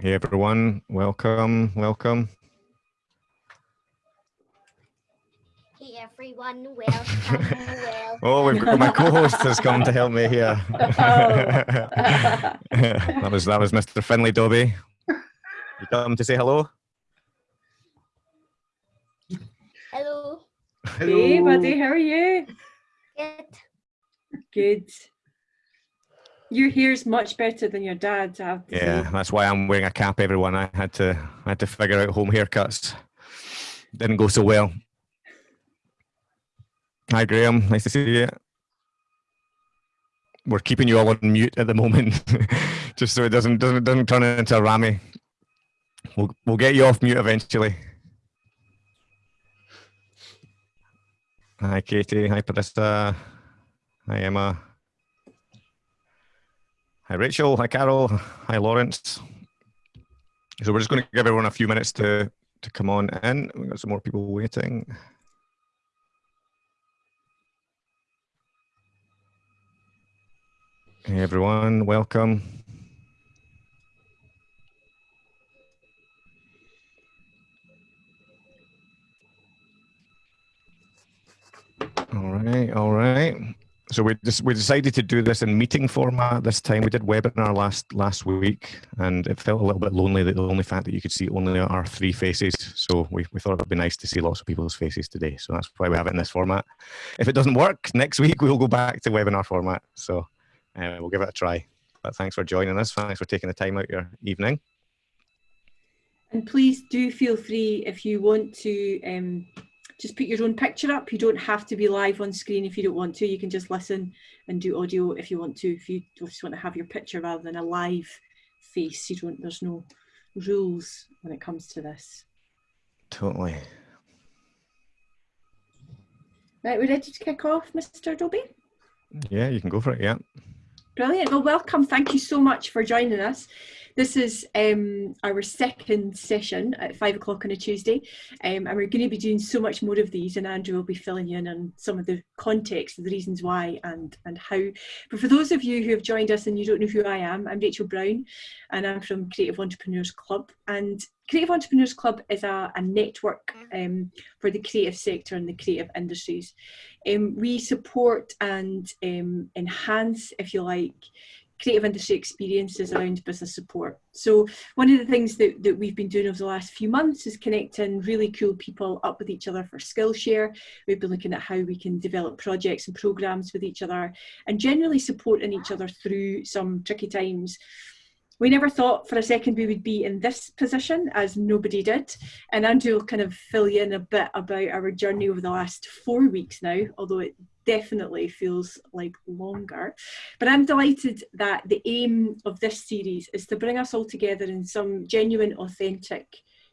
Hey everyone, welcome, welcome. Hey everyone, welcome, welcome. Oh, we've got my co-host has come to help me here. Oh. that was that was Mr. Finley Dobie. You come to say hello? Hello. Hey, buddy, how are you? Good. Good. Your hair's much better than your dad's. I have to Yeah, say. that's why I'm wearing a cap. Everyone, I had to I had to figure out home haircuts. Didn't go so well. Hi Graham, nice to see you. We're keeping you all on mute at the moment, just so it doesn't doesn't doesn't turn into a rammy. We'll we'll get you off mute eventually. Hi Katie, hi Parissa, hi Emma. Hi Rachel, hi Carol, hi Lawrence. So we're just going to give everyone a few minutes to to come on in. We've got some more people waiting. Hey everyone, welcome. All right, all right. So we just we decided to do this in meeting format this time. We did webinar last last week, and it felt a little bit lonely that the only fact that you could see only our three faces. So we, we thought it'd be nice to see lots of people's faces today. So that's why we have it in this format. If it doesn't work next week, we'll go back to webinar format. So uh, we'll give it a try. But thanks for joining us. Thanks for taking the time out your evening. And please do feel free if you want to um, just put your own picture up. You don't have to be live on screen if you don't want to. You can just listen and do audio if you want to. If you just want to have your picture rather than a live face, you don't. There's no rules when it comes to this. Totally. Right, we're ready to kick off, Mr. Dobie? Yeah, you can go for it. Yeah. Brilliant. Well, welcome. Thank you so much for joining us. This is um, our second session at five o'clock on a Tuesday, um, and we're going to be doing so much more of these. And Andrew will be filling you in on some of the context, the reasons why, and and how. But for those of you who have joined us and you don't know who I am, I'm Rachel Brown, and I'm from Creative Entrepreneurs Club. And Creative Entrepreneurs Club is a, a network um, for the creative sector and the creative industries. Um, we support and um, enhance, if you like, creative industry experiences around business support. So one of the things that, that we've been doing over the last few months is connecting really cool people up with each other for Skillshare. We've been looking at how we can develop projects and programs with each other and generally supporting each other through some tricky times we never thought for a second we would be in this position as nobody did and andrew will kind of fill you in a bit about our journey over the last four weeks now although it definitely feels like longer. But i'm delighted that the aim of this series is to bring us all together in some genuine authentic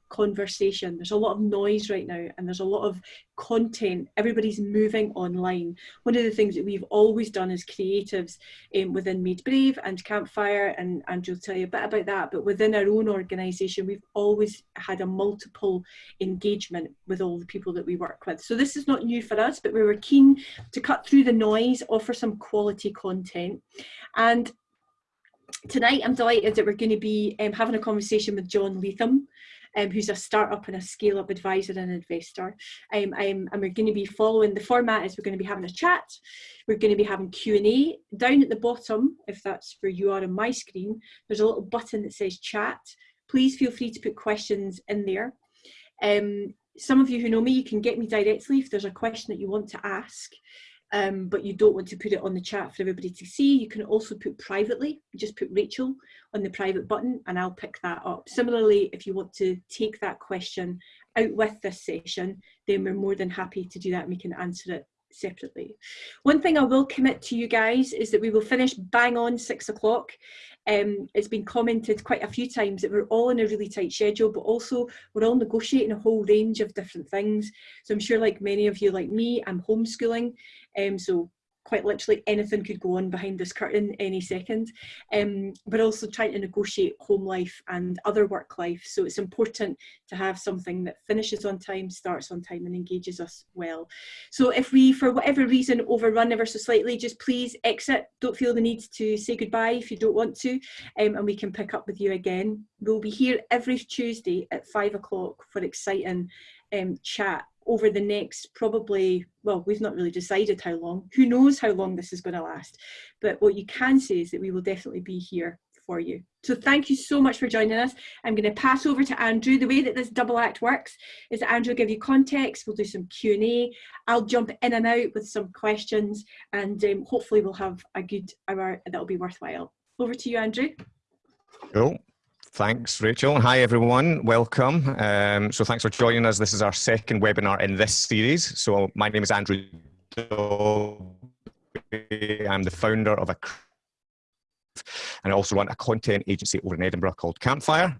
conversation. There's a lot of noise right now and there's a lot of content. Everybody's moving online. One of the things that we've always done as creatives um, within made brave and campfire and andrew will tell you a bit about that but within our own organization we've always had a multiple engagement with all the people that we work with. So this is not new for us but we were keen to cut through the noise offer some quality content. And tonight i'm delighted that we're going to be um, having a conversation with john letham um, who's a startup and a scale up advisor and investor. Um, I'm, and we're going to be following the format is we're going to be having a chat. We're going to be having Q&A. Down at the bottom, if that's where you are on my screen, there's a little button that says chat. Please feel free to put questions in there. Um, some of you who know me, you can get me directly if there's a question that you want to ask um, but you don't want to put it on the chat for everybody to see, you can also put privately, just put Rachel on the private button and I'll pick that up. Similarly, if you want to take that question out with this session, then we're more than happy to do that and we can answer it separately. One thing I will commit to you guys is that we will finish bang on six o'clock. Um, it's been commented quite a few times that we're all in a really tight schedule, but also we're all negotiating a whole range of different things. So I'm sure like many of you like me, I'm homeschooling. Um, so quite literally anything could go on behind this curtain any second, um, but also trying to negotiate home life and other work life. So it's important to have something that finishes on time, starts on time and engages us well. So if we, for whatever reason, overrun ever so slightly, just please exit. Don't feel the need to say goodbye if you don't want to, um, and we can pick up with you again. We'll be here every Tuesday at five o'clock for exciting um, chat over the next probably, well, we've not really decided how long. Who knows how long this is going to last. But what you can say is that we will definitely be here for you. So thank you so much for joining us. I'm going to pass over to Andrew. The way that this double act works is that Andrew will give you context, we'll do some Q&A, I'll jump in and out with some questions and um, hopefully we'll have a good hour that'll be worthwhile. Over to you, Andrew. Cool. Thanks, Rachel. Hi, everyone. Welcome. Um, so thanks for joining us. This is our second webinar in this series. So my name is Andrew. I'm the founder of a and I also run a content agency over in Edinburgh called Campfire.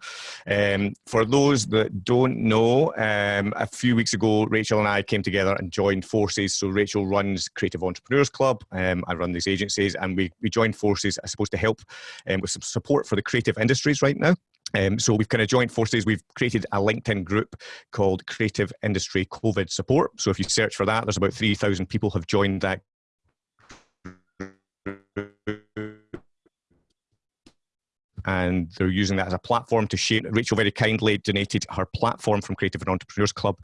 Um, for those that don't know, um, a few weeks ago, Rachel and I came together and joined forces. So Rachel runs Creative Entrepreneurs Club. Um, I run these agencies and we, we joined forces, I suppose, to help um, with some support for the creative industries right now. Um, so we've kind of joined forces. We've created a LinkedIn group called Creative Industry COVID Support. So if you search for that, there's about 3,000 people have joined that and they're using that as a platform to share. Rachel very kindly donated her platform from Creative and Entrepreneurs Club,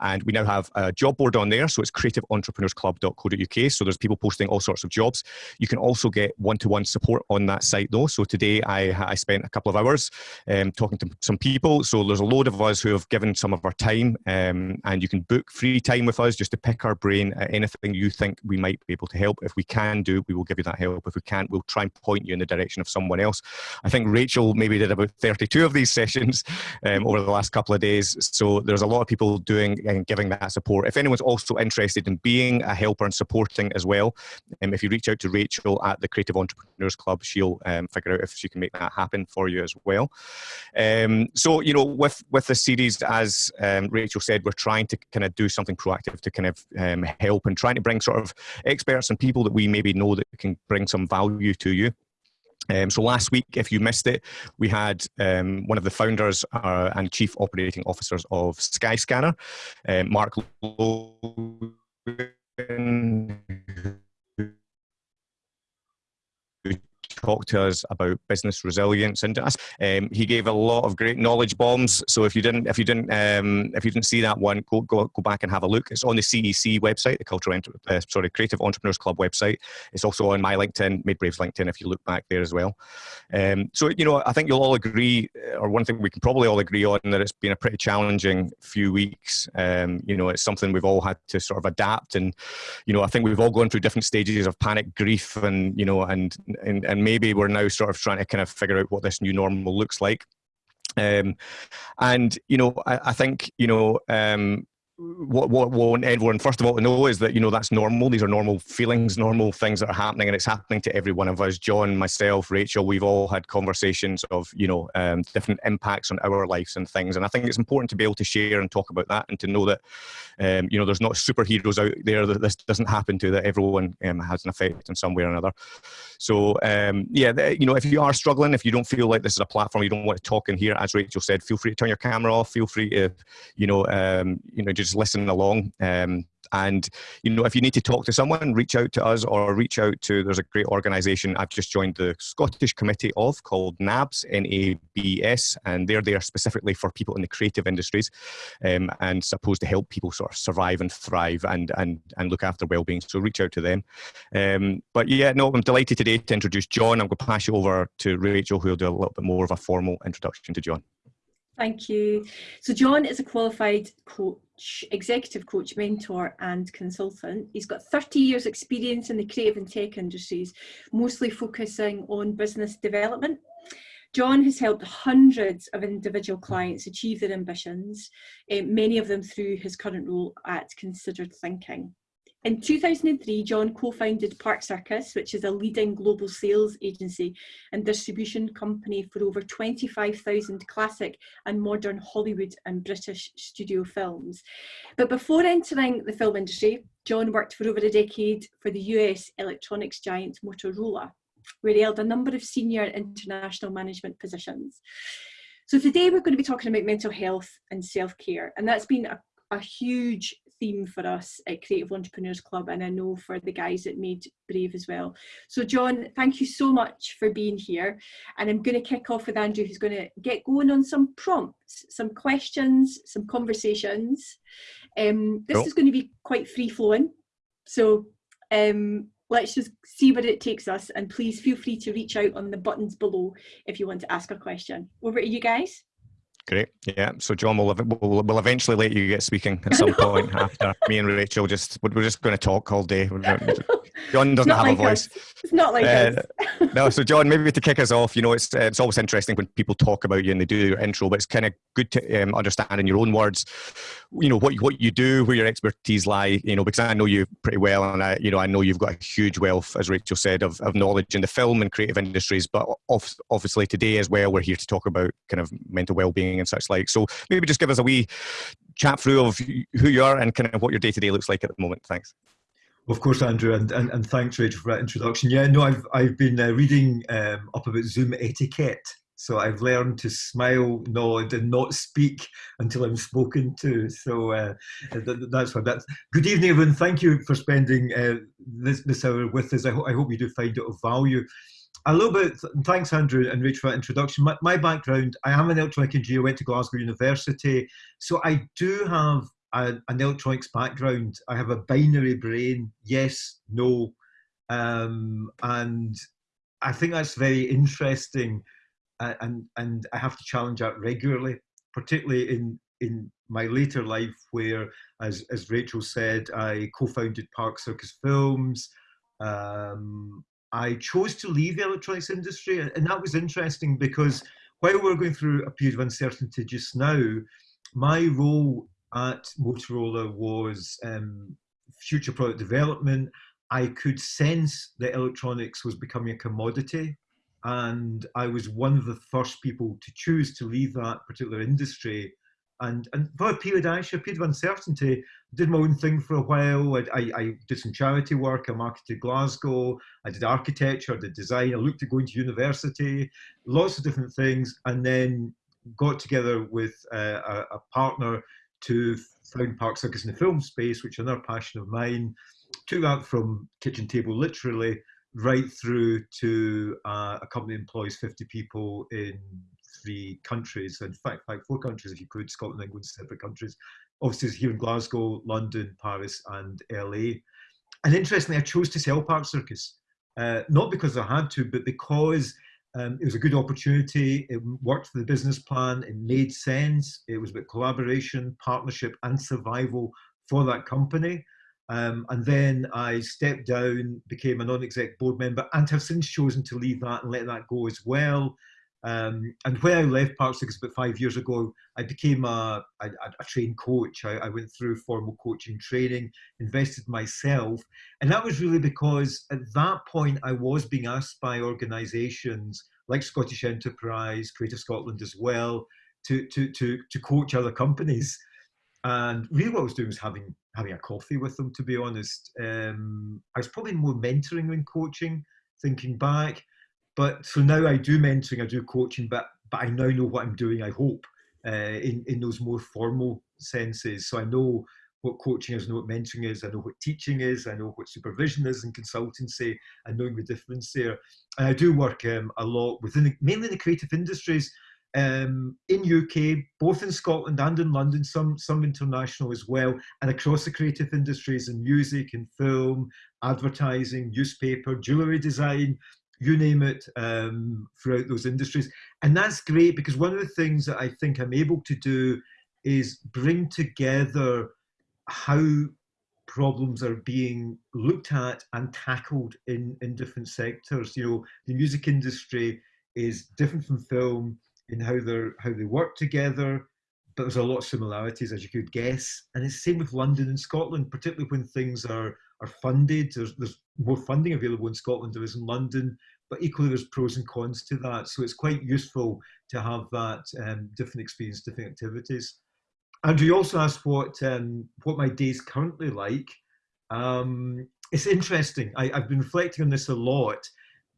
and we now have a job board on there. So it's creativeentrepreneursclub.co.uk. So there's people posting all sorts of jobs. You can also get one-to-one -one support on that site though. So today I, I spent a couple of hours um, talking to some people. So there's a load of us who have given some of our time, um, and you can book free time with us just to pick our brain at anything you think we might be able to help. If we can do, we will give you that help. If we can't, we'll try and point you in the direction of someone else. I think Rachel maybe did about 32 of these sessions um, over the last couple of days. So there's a lot of people doing and giving that support. If anyone's also interested in being a helper and supporting as well, um, if you reach out to Rachel at the Creative Entrepreneurs Club, she'll um, figure out if she can make that happen for you as well. Um, so, you know, with, with the series, as um, Rachel said, we're trying to kind of do something proactive to kind of um, help and trying to bring sort of experts and people that we maybe know that can bring some value to you. Um, so last week, if you missed it, we had um, one of the founders uh, and chief operating officers of Skyscanner, um, Mark Logan, talk to us about business resilience. And um, he gave a lot of great knowledge bombs. So if you didn't if you didn't um, if you didn't see that one go, go go back and have a look. It's on the CEC website the cultural uh, sorry creative entrepreneurs club website. It's also on my LinkedIn Made Braves LinkedIn if you look back there as well. Um, so you know I think you'll all agree uh, or one thing we can probably all agree on that it's been a pretty challenging few weeks. Um, you know it's something we've all had to sort of adapt. And you know I think we've all gone through different stages of panic grief and you know and and, and maybe we're now sort of trying to kind of figure out what this new normal looks like. Um, and you know, I, I think you know, um, what what what everyone first of all to know is that you know that's normal. These are normal feelings normal things that are happening and it's happening to every one of us. John myself rachel we've all had conversations of you know um, different impacts on our lives and things and i think it's important to be able to share and talk about that and to know that um, you know there's not superheroes out there that this doesn't happen to that everyone um, has an effect in some way or another. So um, yeah you know if you are struggling if you don't feel like this is a platform you don't want to talk in here as rachel said feel free to turn your camera off feel free to you know um, you know just listen along. Um, and you know, if you need to talk to someone, reach out to us or reach out to. There's a great organisation I've just joined the Scottish Committee of called NABS, N-A-B-S, and they're there specifically for people in the creative industries, um, and supposed to help people sort of survive and thrive and and and look after well-being. So reach out to them. Um, but yeah, no, I'm delighted today to introduce John. I'm going to pass you over to Rachel, who will do a little bit more of a formal introduction to John. Thank you. So John is a qualified coach, executive coach, mentor and consultant. He's got 30 years experience in the creative and tech industries, mostly focusing on business development. John has helped hundreds of individual clients achieve their ambitions, eh, many of them through his current role at Considered Thinking. In 2003, John co-founded Park Circus, which is a leading global sales agency and distribution company for over 25,000 classic and modern Hollywood and British studio films. But before entering the film industry, John worked for over a decade for the US electronics giant Motorola, where he held a number of senior international management positions. So today we're going to be talking about mental health and self-care, and that's been a, a huge theme for us at Creative Entrepreneurs Club and I know for the guys at Made Brave as well. So John, thank you so much for being here and I'm going to kick off with Andrew who's going to get going on some prompts, some questions, some conversations. Um, this cool. is going to be quite free flowing. So um, let's just see where it takes us and please feel free to reach out on the buttons below if you want to ask a question. Over to you guys. Great. Yeah. So John will we'll, we'll eventually let you get speaking at some point after me and Rachel just we're just going to talk all day. John doesn't have like a voice. Us. It's not like uh, no. So John, maybe to kick us off, you know, it's it's always interesting when people talk about you and they do your intro, but it's kind of good to um, understand in your own words, you know, what you, what you do, where your expertise lie. You know, because I know you pretty well, and I you know I know you've got a huge wealth, as Rachel said, of, of knowledge in the film and creative industries. But obviously today as well, we're here to talk about kind of mental well-being and such like. So maybe just give us a wee chat through of who you are and kind of what your day to day looks like at the moment. Thanks. Of course, Andrew, and, and, and thanks, Rachel, for that introduction. Yeah, no, I've, I've been uh, reading um, up about Zoom etiquette. So I've learned to smile, nod, and not speak until I'm spoken to. So uh, th- that's what that's. Good evening, everyone. Thank you for spending uh, this, this hour with us. I, ho- I hope you do find it of value a little bit, thanks Andrew and Rich for that introduction. My, my, background, I am an electronic engineer, went to Glasgow University. So I do have a, an electronics background. I have a binary brain, yes, no. Um, and I think that's very interesting. Uh, and, and I have to challenge that regularly, particularly in, in my later life where, as, as Rachel said, I co-founded Park Circus Films. Um, I chose to leave the electronics industry, and that was interesting because while we're going through a period of uncertainty just now, my role at Motorola was um, future product development. I could sense that electronics was becoming a commodity, and I was one of the first people to choose to leave that particular industry and and for a period actually a period of uncertainty. Did my own thing for a while. I, I, I, did some charity work. I marketed glasgow. I did architecture. I did design. I looked at going to university. Lots of different things. And then got together with uh, a, a, partner to found park circus in the film space which is another passion of mine. Took that from kitchen table literally right through to uh, a company employs 50 people in three countries, in fact, like four countries if you could, Scotland, England, separate countries. Offices here in Glasgow, London, Paris, and LA. And interestingly, I chose to sell Park Circus, uh, not because I had to, but because um, it was a good opportunity. It worked for the business plan. It made sense. It was about collaboration, partnership, and survival for that company. Um, and then I stepped down, became a non-exec board member, and have since chosen to leave that and let that go as well. Um, and when I left Park Circus about five years ago, I became a, a, a trained coach. I, I, went through formal coaching training, invested myself. And that was really because at that point, I was being asked by organisations like Scottish Enterprise, Creative Scotland as well, to, to, to, to coach other companies. And really what I was doing was having, having a coffee with them, to be honest. Um, I was probably more mentoring than coaching, thinking back but so now I do mentoring, I do coaching, but but I now know what I'm doing. I hope uh, in in those more formal senses. So I know what coaching is, I know what mentoring is, I know what teaching is, I know what supervision is and consultancy, and knowing the difference there. And I do work um, a lot within the, mainly the creative industries. Um, in UK, both in Scotland and in London, some some international as well, and across the creative industries in music and film, advertising, newspaper, jewellery design, you name it, um, throughout those industries. And that's great because one of the things that I think I'm able to do is bring together how problems are being looked at and tackled in, in different sectors. You know, the music industry is different from film in how they how they work together, but there's a lot of similarities as you could guess. And it's the same with London and Scotland, particularly when things are are funded. There's, there's more funding available in Scotland than there is in London, but equally there's pros and cons to that. So it's quite useful to have that um, different experience, different activities. Andrew, you also asked what um, what my day is currently like. Um, it's interesting. I, have been reflecting on this a lot.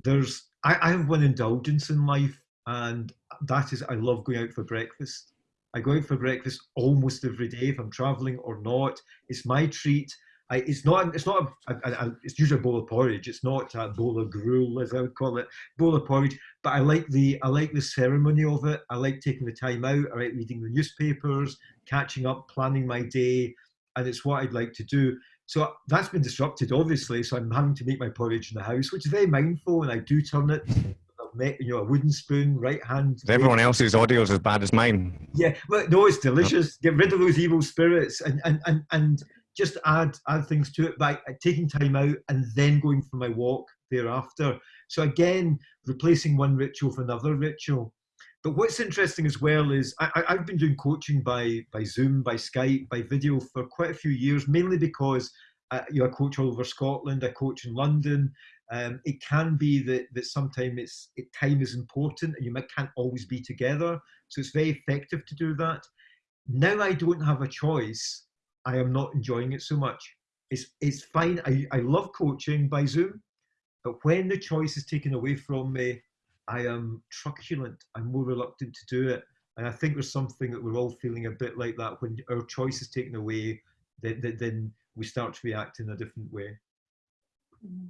There's I, I have one indulgence in life, and that is I love going out for breakfast. I go out for breakfast almost every day if I'm traveling or not. It's my treat. I, it's not. It's not. A, a, a, it's usually a bowl of porridge. It's not a bowl of gruel, as I would call it, bowl of porridge. But I like the. I like the ceremony of it. I like taking the time out. I like reading the newspapers, catching up, planning my day, and it's what I'd like to do. So that's been disrupted, obviously. So I'm having to make my porridge in the house, which is very mindful, and I do turn it you know, a wooden spoon, right hand. Everyone else's audio is as bad as mine. Yeah, but no, it's delicious. Get rid of those evil spirits and and and and just add add things to it by taking time out and then going for my walk thereafter. So again, replacing one ritual with another ritual. But what's interesting as well is I, have been doing coaching by by Zoom, by Skype, by video for quite a few years, mainly because uh, you know, I coach all over Scotland, I coach in London, um, it can be that, that sometimes it's, it, time is important and you might, can't always be together. So it's very effective to do that. Now I don't have a choice. I am not enjoying it so much. It's, it's fine. I, I love coaching by Zoom, but when the choice is taken away from me, I am truculent. I'm more reluctant to do it. And I think there's something that we're all feeling a bit like that when our choice is taken away, then, then we start to react in a different way. Mm.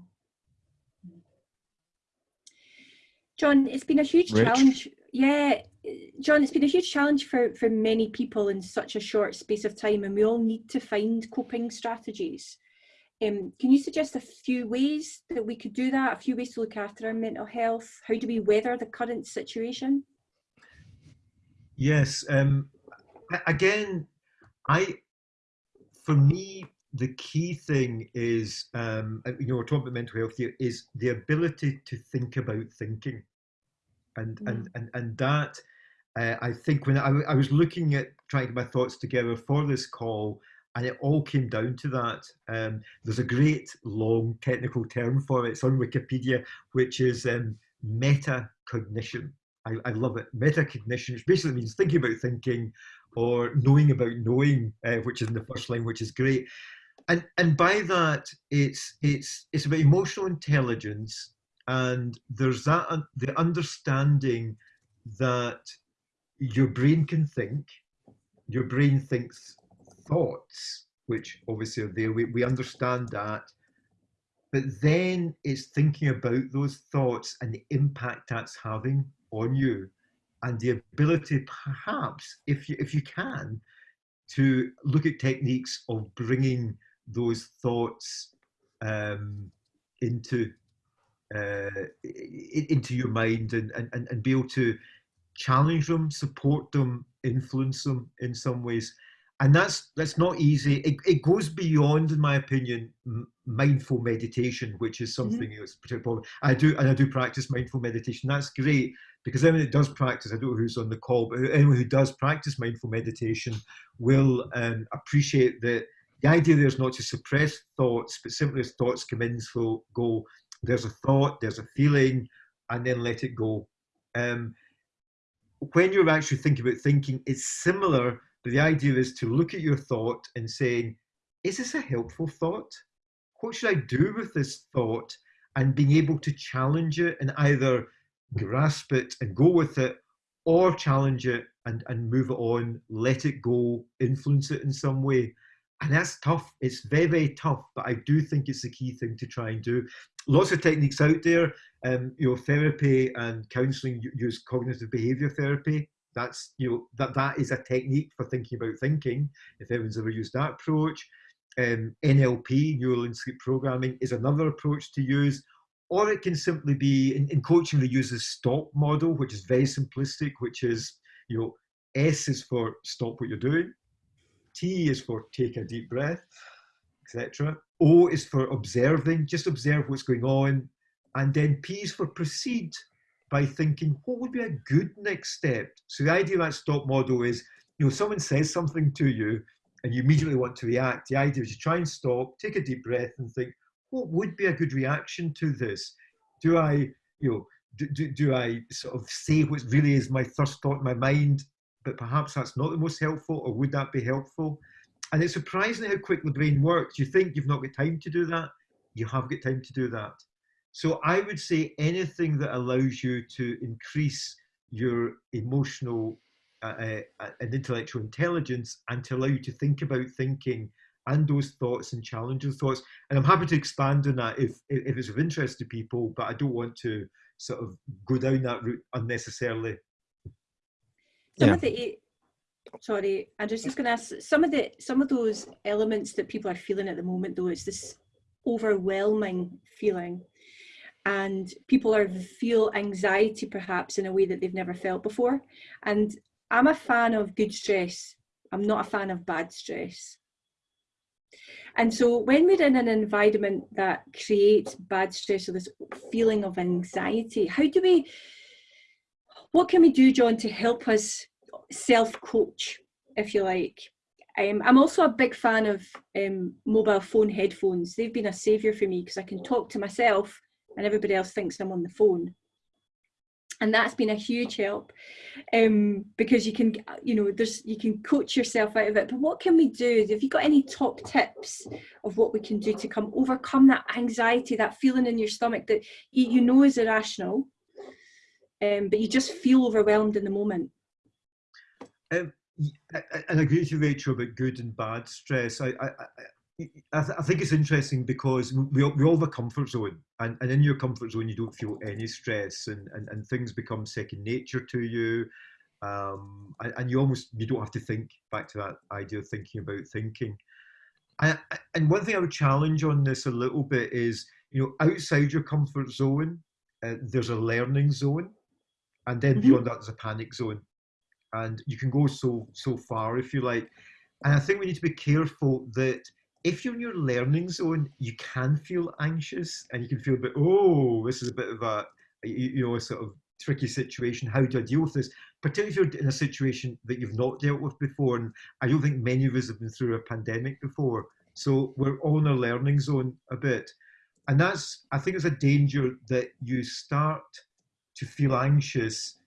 John, it's been a huge Rich. challenge. Yeah, John, it's been a huge challenge for, for many people in such a short space of time, and we all need to find coping strategies. Um, can you suggest a few ways that we could do that, a few ways to look after our mental health? How do we weather the current situation? Yes. Um, again, I, for me, the key thing is, um, you know, we're talking about mental health here, is the ability to think about thinking. And, mm. and, and, and that, uh, I think when I, I was looking at trying to get my thoughts together for this call, and it all came down to that. Um, there's a great long technical term for it. It's on Wikipedia, which is um, metacognition. I, I love it. Metacognition, which basically means thinking about thinking or knowing about knowing, uh, which is in the first line, which is great and and by that it's it's it's about emotional intelligence and there's that the understanding that your brain can think your brain thinks thoughts which obviously are there we, we understand that. But then it's thinking about those thoughts and the impact that's having on you and the ability perhaps if you if you can to look at techniques of bringing those thoughts um, into uh, into your mind and, and, and be able to challenge them, support them, influence them in some ways. And that's that's not easy. It, it goes beyond, in my opinion, mindful meditation, which is mm-hmm. something mm -hmm. that's particularly I do and I do practice mindful meditation. That's great because anyone that does practice, I don't know who's on the call, but anyone who does practice mindful meditation will um, appreciate that the idea there is not to suppress thoughts, but simply as thoughts come in, so go. There's a thought, there's a feeling, and then let it go. Um, when you're actually thinking about thinking, it's similar, but the idea is to look at your thought and saying, is this a helpful thought? What should I do with this thought? And being able to challenge it and either grasp it and go with it or challenge it and, and move it on, let it go, influence it in some way and that's tough. It's very, very tough, but I do think it's the key thing to try and do. Lots of techniques out there. Um, you know, therapy and counselling use cognitive behaviour therapy. That's you know that that is a technique for thinking about thinking. If anyone's ever used that approach, um, NLP, neural linguistic programming, is another approach to use. Or it can simply be in, in coaching. They use the STOP model, which is very simplistic, which is you know S is for stop what you're doing. T is for take a deep breath, etc. O is for observing, just observe what's going on. And then P is for proceed by thinking, what would be a good next step? So the idea of that stop model is, you know, someone says something to you and you immediately want to react. The idea is you try and stop, take a deep breath, and think, what would be a good reaction to this? Do I, you know, do, do, do I sort of say what really is my first thought in my mind, but perhaps that's not the most helpful, or would that be helpful? And it's surprising how quick the brain works. You think you've not got time to do that, you have got time to do that. So I would say anything that allows you to increase your emotional uh, uh, and intellectual intelligence and to allow you to think about thinking and those thoughts and challenge thoughts. And I'm happy to expand on that if, if it's of interest to people, but I don't want to sort of go down that route unnecessarily. Some Yeah. of the sorry, I'm just, just going to ask some of the some of those elements that people are feeling at the moment. Though it's this overwhelming feeling, and people are feel anxiety perhaps in a way that they've never felt before. And I'm a fan of good stress. I'm not a fan of bad stress. And so when we're in an environment that creates bad stress or this feeling of anxiety, how do we, what can we do, John, to help us self-coach, if you like? Um, I'm also a big fan of um, mobile phone headphones. They've been a saviour for me because I can talk to myself and everybody else thinks I'm on the phone. And that's been a huge help um, because you can, you know, there's you can coach yourself out of it. But what can we do? Have you got any top tips of what we can do to come overcome that anxiety, that feeling in your stomach that you, you know is irrational, um, but you just feel overwhelmed in the moment? Um, I, I- and I agree with you, Rachel, about good and bad stress. I, I, I, th- I think it's interesting because we we all have a comfort zone, and, and in your comfort zone, you don't feel any stress, and, and, and things become second nature to you. Um, and, and you almost you don't have to think back to that idea of thinking about thinking. I- and one thing I would challenge on this a little bit is, you know, outside your comfort zone, uh, there's a learning zone, and then Mhm. beyond that, there's a panic zone. And you can go so so far if you like. And i think we need to be careful that if you're in your learning zone you can feel anxious and you can feel a bit oh this is a bit of a you you know a sort of tricky situation. How do i deal with this? Particularly if you're in a situation that you've not dealt with before and i don't think many of us have been through a pandemic before. So we're all in a learning zone a bit. And that's i think it's a danger that you start to feel anxious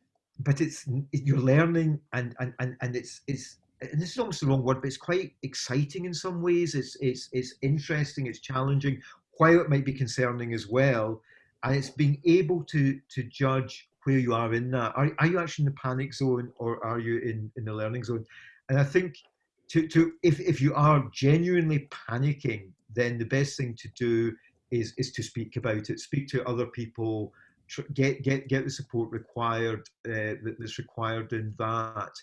but it's you're learning and and and, and it's it's and this is almost the wrong word but it's quite exciting in some ways. It's it's it's interesting it's challenging while it might be concerning as well. And it's being able to to judge where you are in that. Are, are you actually in the panic zone or are you in in the learning zone? And i think to to if if you are genuinely panicking then the best thing to do is is to speak about it. Speak to other people get get get the support required uh, that's required in that.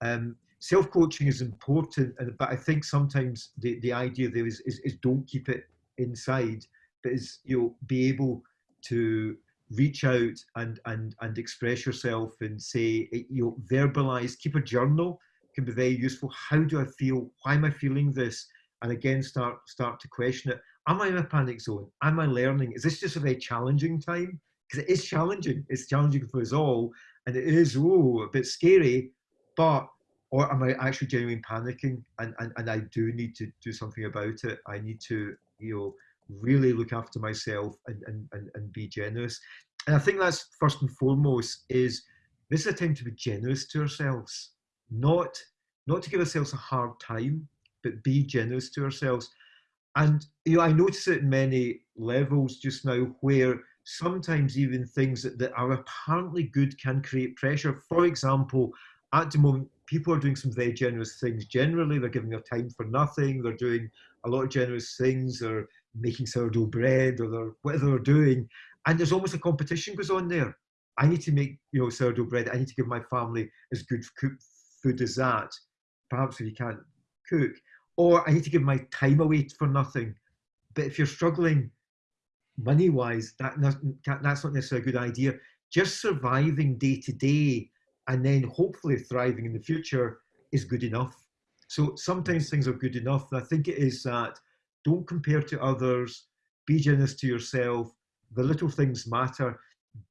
Um, Self coaching is important, but I think sometimes the, the idea there is, is is don't keep it inside, but is you know be able to reach out and and and express yourself and say eh, you know verbalize, keep a journal can be very useful. How do I feel? Why am I feeling this? And again, start start to question it. Am I in a panic zone? Am I learning? Is this just a very challenging time? Because it is challenging. It's challenging for us all, and it is oh a bit scary. But or am I actually genuinely panicking? And, and and I do need to do something about it. I need to you know really look after myself and and and, and be generous. And I think that's first and foremost is this is a time to be generous to ourselves, not not to give ourselves a hard time, but be generous to ourselves. And you know, I notice it in many levels just now where sometimes even things that, that are apparently good can create pressure. For example, at the moment, people are doing some very generous things. Generally, they're giving their time for nothing. They're doing a lot of generous things. They're making sourdough bread or they're, whatever they're doing. And there's almost a competition goes on there. I need to make you know sourdough bread. I need to give my family as good food as that. Perhaps if you can't cook, or I need to give my time away for nothing. But if you're struggling money wise, that that's not necessarily a good idea. Just surviving day to day and then hopefully thriving in the future is good enough. So sometimes things are good enough. And I think it is that don't compare to others, be generous to yourself. The little things matter.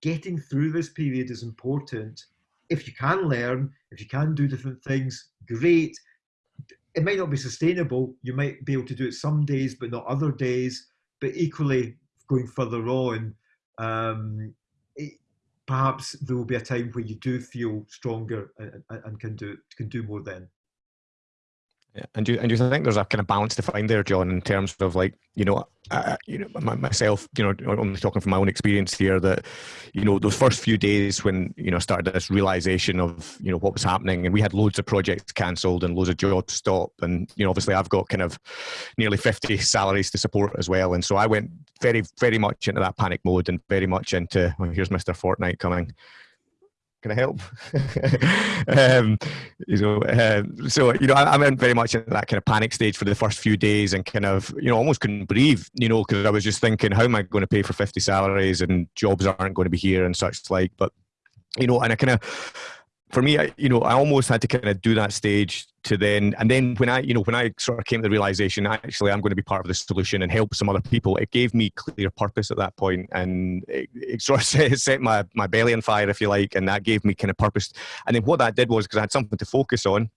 Getting through this period is important. If you can learn, if you can do different things, great. it might not be sustainable. You might be able to do it some days, but not other days. But equally, going further on, um, it, perhaps there will be a time where you do feel stronger and, and can do can do more then. Yeah. And do and do you think there's a kind of balance to find there, John, in terms of like you know, uh, you know myself, you know, I'm talking from my own experience here that you know those first few days when you know started this realization of you know what was happening, and we had loads of projects cancelled and loads of jobs stopped, and you know obviously I've got kind of nearly 50 salaries to support as well, and so I went very very much into that panic mode and very much into well, here's Mr. Fortnite coming can I help? um, you know, uh, so you know, I, I went very much in that kind of panic stage for the first few days, and kind of you know almost couldn't breathe, you know, because I was just thinking, how am I going to pay for fifty salaries and jobs aren't going to be here and such like. But you know, and I kind of for me, I, you know, I almost had to kind of do that stage to then, and then when I, you know, when I sort of came to the realization, actually, I'm going to be part of the solution and help some other people. It gave me clear purpose at that point, and it, it sort of set my my belly on fire, if you like, and that gave me kind of purpose. And then what that did was because I had something to focus on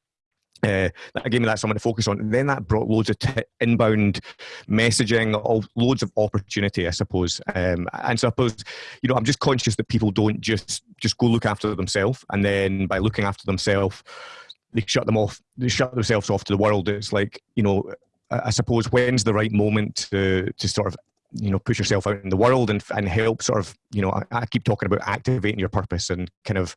uh, that gave me that someone to focus on. And then that brought loads of t- inbound messaging, all, loads of opportunity, I suppose. Um, and suppose, you know, I'm just conscious that people don't just just go look after themselves, and then by looking after themselves, they shut them off. They shut themselves off to the world. It's like, you know, I suppose when's the right moment to to sort of you know push yourself out in the world and and help sort of you know I, I, keep talking about activating your purpose and kind of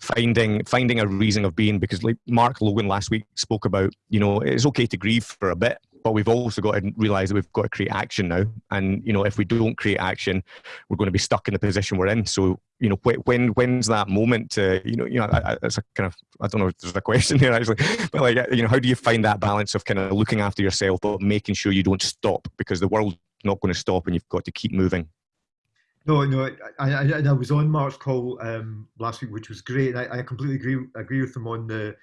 finding finding a reason of being because like Mark Logan last week spoke about you know it's okay to grieve for a bit but we've also got to realize that we've got to create action now. And you know if we don't create action we're going to be stuck in the position we're in. So you know when when's that moment to you know you know it's a kind of i don't know if there's a question here actually but like you know how do you find that balance of kind of looking after yourself but making sure you don't stop? Because the world not going to stop and you've got to keep moving. No, no, I, I, I was on Mark's call um, last week, which was great. I, I completely agree agree with him on the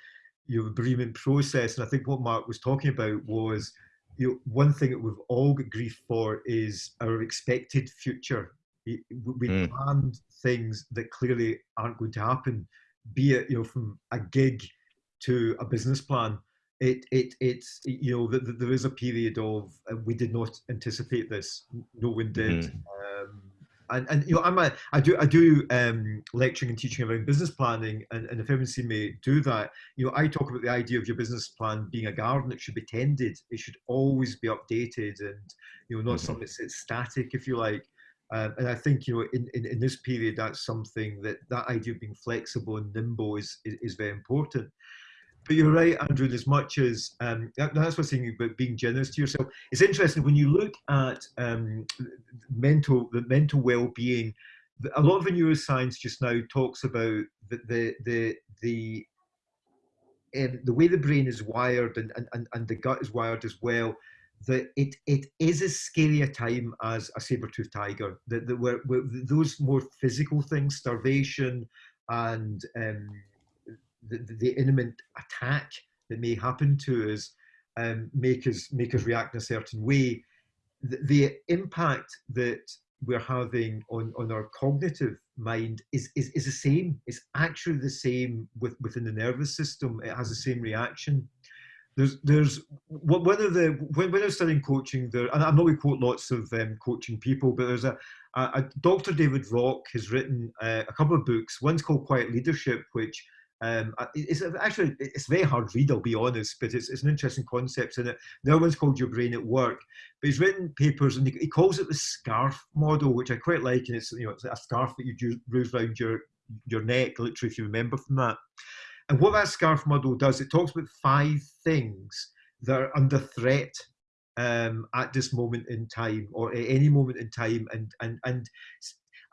you know, bereavement process, and I think what Mark was talking about was you know, one thing that we've all got grief for is our expected future. We mm. planned things that clearly aren't going to happen, be it you know from a gig to a business plan it it it's you know that there is a period of uh, we did not anticipate this no one did mm. um, and and you know i'm a i do i do um, lecturing and teaching around business planning and, and if seen me do that you know i talk about the idea of your business plan being a garden that should be tended it should always be updated and you know not mm-hmm. something that's static if you like um, and I think you know in, in, in, this period that's something that that idea of being flexible and nimble is, is, is very important but you're right, Andrew. As much as um, that's what I'm saying about being generous to yourself, it's interesting when you look at um, mental the mental well-being. A lot of the neuroscience just now talks about the the the the, um, the way the brain is wired and, and, and the gut is wired as well. That it it is as scary a time as a saber-toothed tiger. That, that where, where those more physical things, starvation and um, the, the imminent attack that may happen to us um, make us make us react in a certain way. The, the, impact that we're having on, on our cognitive mind is, is, is the same. It's actually the same with, within the nervous system. It has the same reaction. There's, there's of the when, when I was studying coaching, there, and I know we quote lots of um, coaching people, but there's a, a, a Dr. David Rock has written uh, a couple of books. One's called Quiet Leadership, which um, it's actually it's very hard read, I'll be honest, but it's, it's an interesting concept in it. The other one's called Your Brain at Work, but he's written papers and he, calls it the scarf model, which I quite like, and it's you know it's a scarf that you do rouse around your your neck, literally, if you remember from that. And what that scarf model does, it talks about five things that are under threat um, at this moment in time, or at any moment in time, and and and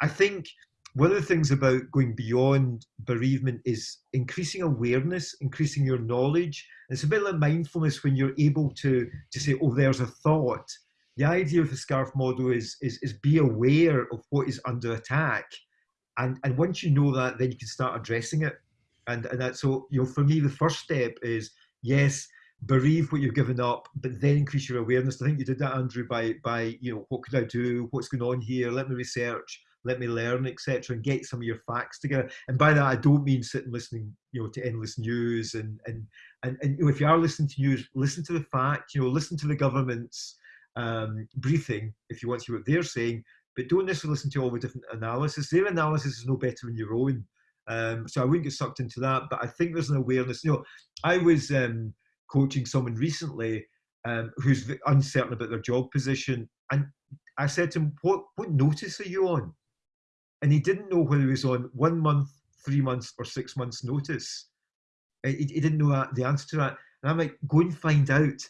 I think one of the things about going beyond bereavement is increasing awareness, increasing your knowledge. It's a bit like mindfulness when you're able to, to say, oh, there's a thought. The idea of the SCARF model is, is, is be aware of what is under attack. And, and once you know that, then you can start addressing it. And, and that, so, you know, for me, the first step is, yes, bereave what you've given up, but then increase your awareness. I think you did that, Andrew, by, by, you know, what could I do? What's going on here? Let me research let me learn, etc., and get some of your facts together. And by that, I don't mean sitting listening, you know, to endless news. And and and, and if you are listening to news, listen to the facts. You know, listen to the government's um, briefing if you want to hear what they're saying, but don't necessarily listen to all the different analysis. Their analysis is no better than your own. Um, so I wouldn't get sucked into that. But I think there's an awareness. You know, I was um, coaching someone recently um, who's uncertain about their job position, and I said to him, "What what notice are you on?" And he didn't know whether he was on one month, three months, or six months notice. He, he didn't know the answer to that. And I'm like, go and find out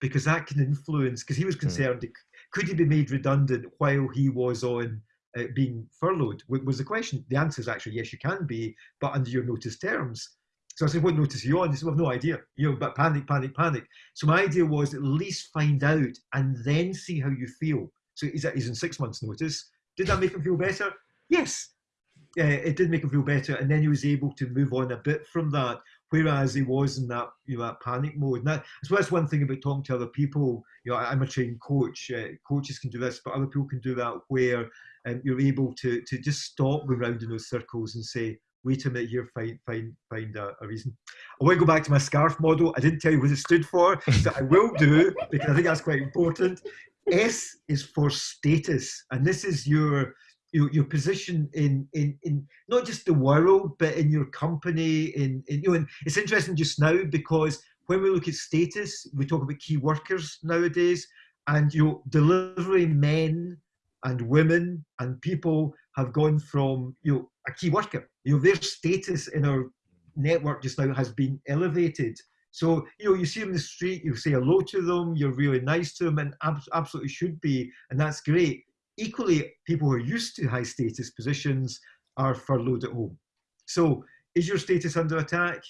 because that can influence. Because he was hmm. concerned, mm. could he be made redundant while he was on uh, being furloughed? Was the question? The answer is actually yes, you can be, but under your notice terms. So I said, what notice are you on? He said, well, I've no idea. You know, but panic, panic, panic. So my idea was at least find out and then see how you feel. So he's, he's in six months notice. Did that make him feel better? Yes. Uh, it did make him feel better. And then he was able to move on a bit from that, whereas he was in that, you know, that panic mode. Now, as well as one thing about talking to other people, you know, I'm a trained coach. Uh, coaches can do this, but other people can do that where um, you're able to, to just stop going round in those circles and say, wait a minute here, find find find a, a, reason. I want to go back to my scarf model. I didn't tell you what it stood for, so I will do because I think that's quite important. S is for status, and this is your your, your position in, in in not just the world, but in your company. In, in you know, and it's interesting just now because when we look at status, we talk about key workers nowadays, and you delivery men and women and people have gone from you know a key worker. You know, their status in our network just now has been elevated. So, you know, you see them in the street, you say hello to them, you're really nice to them, and ab absolutely should be, and that's great. Equally, people who are used to high status positions are furloughed at home. So, is your status under attack?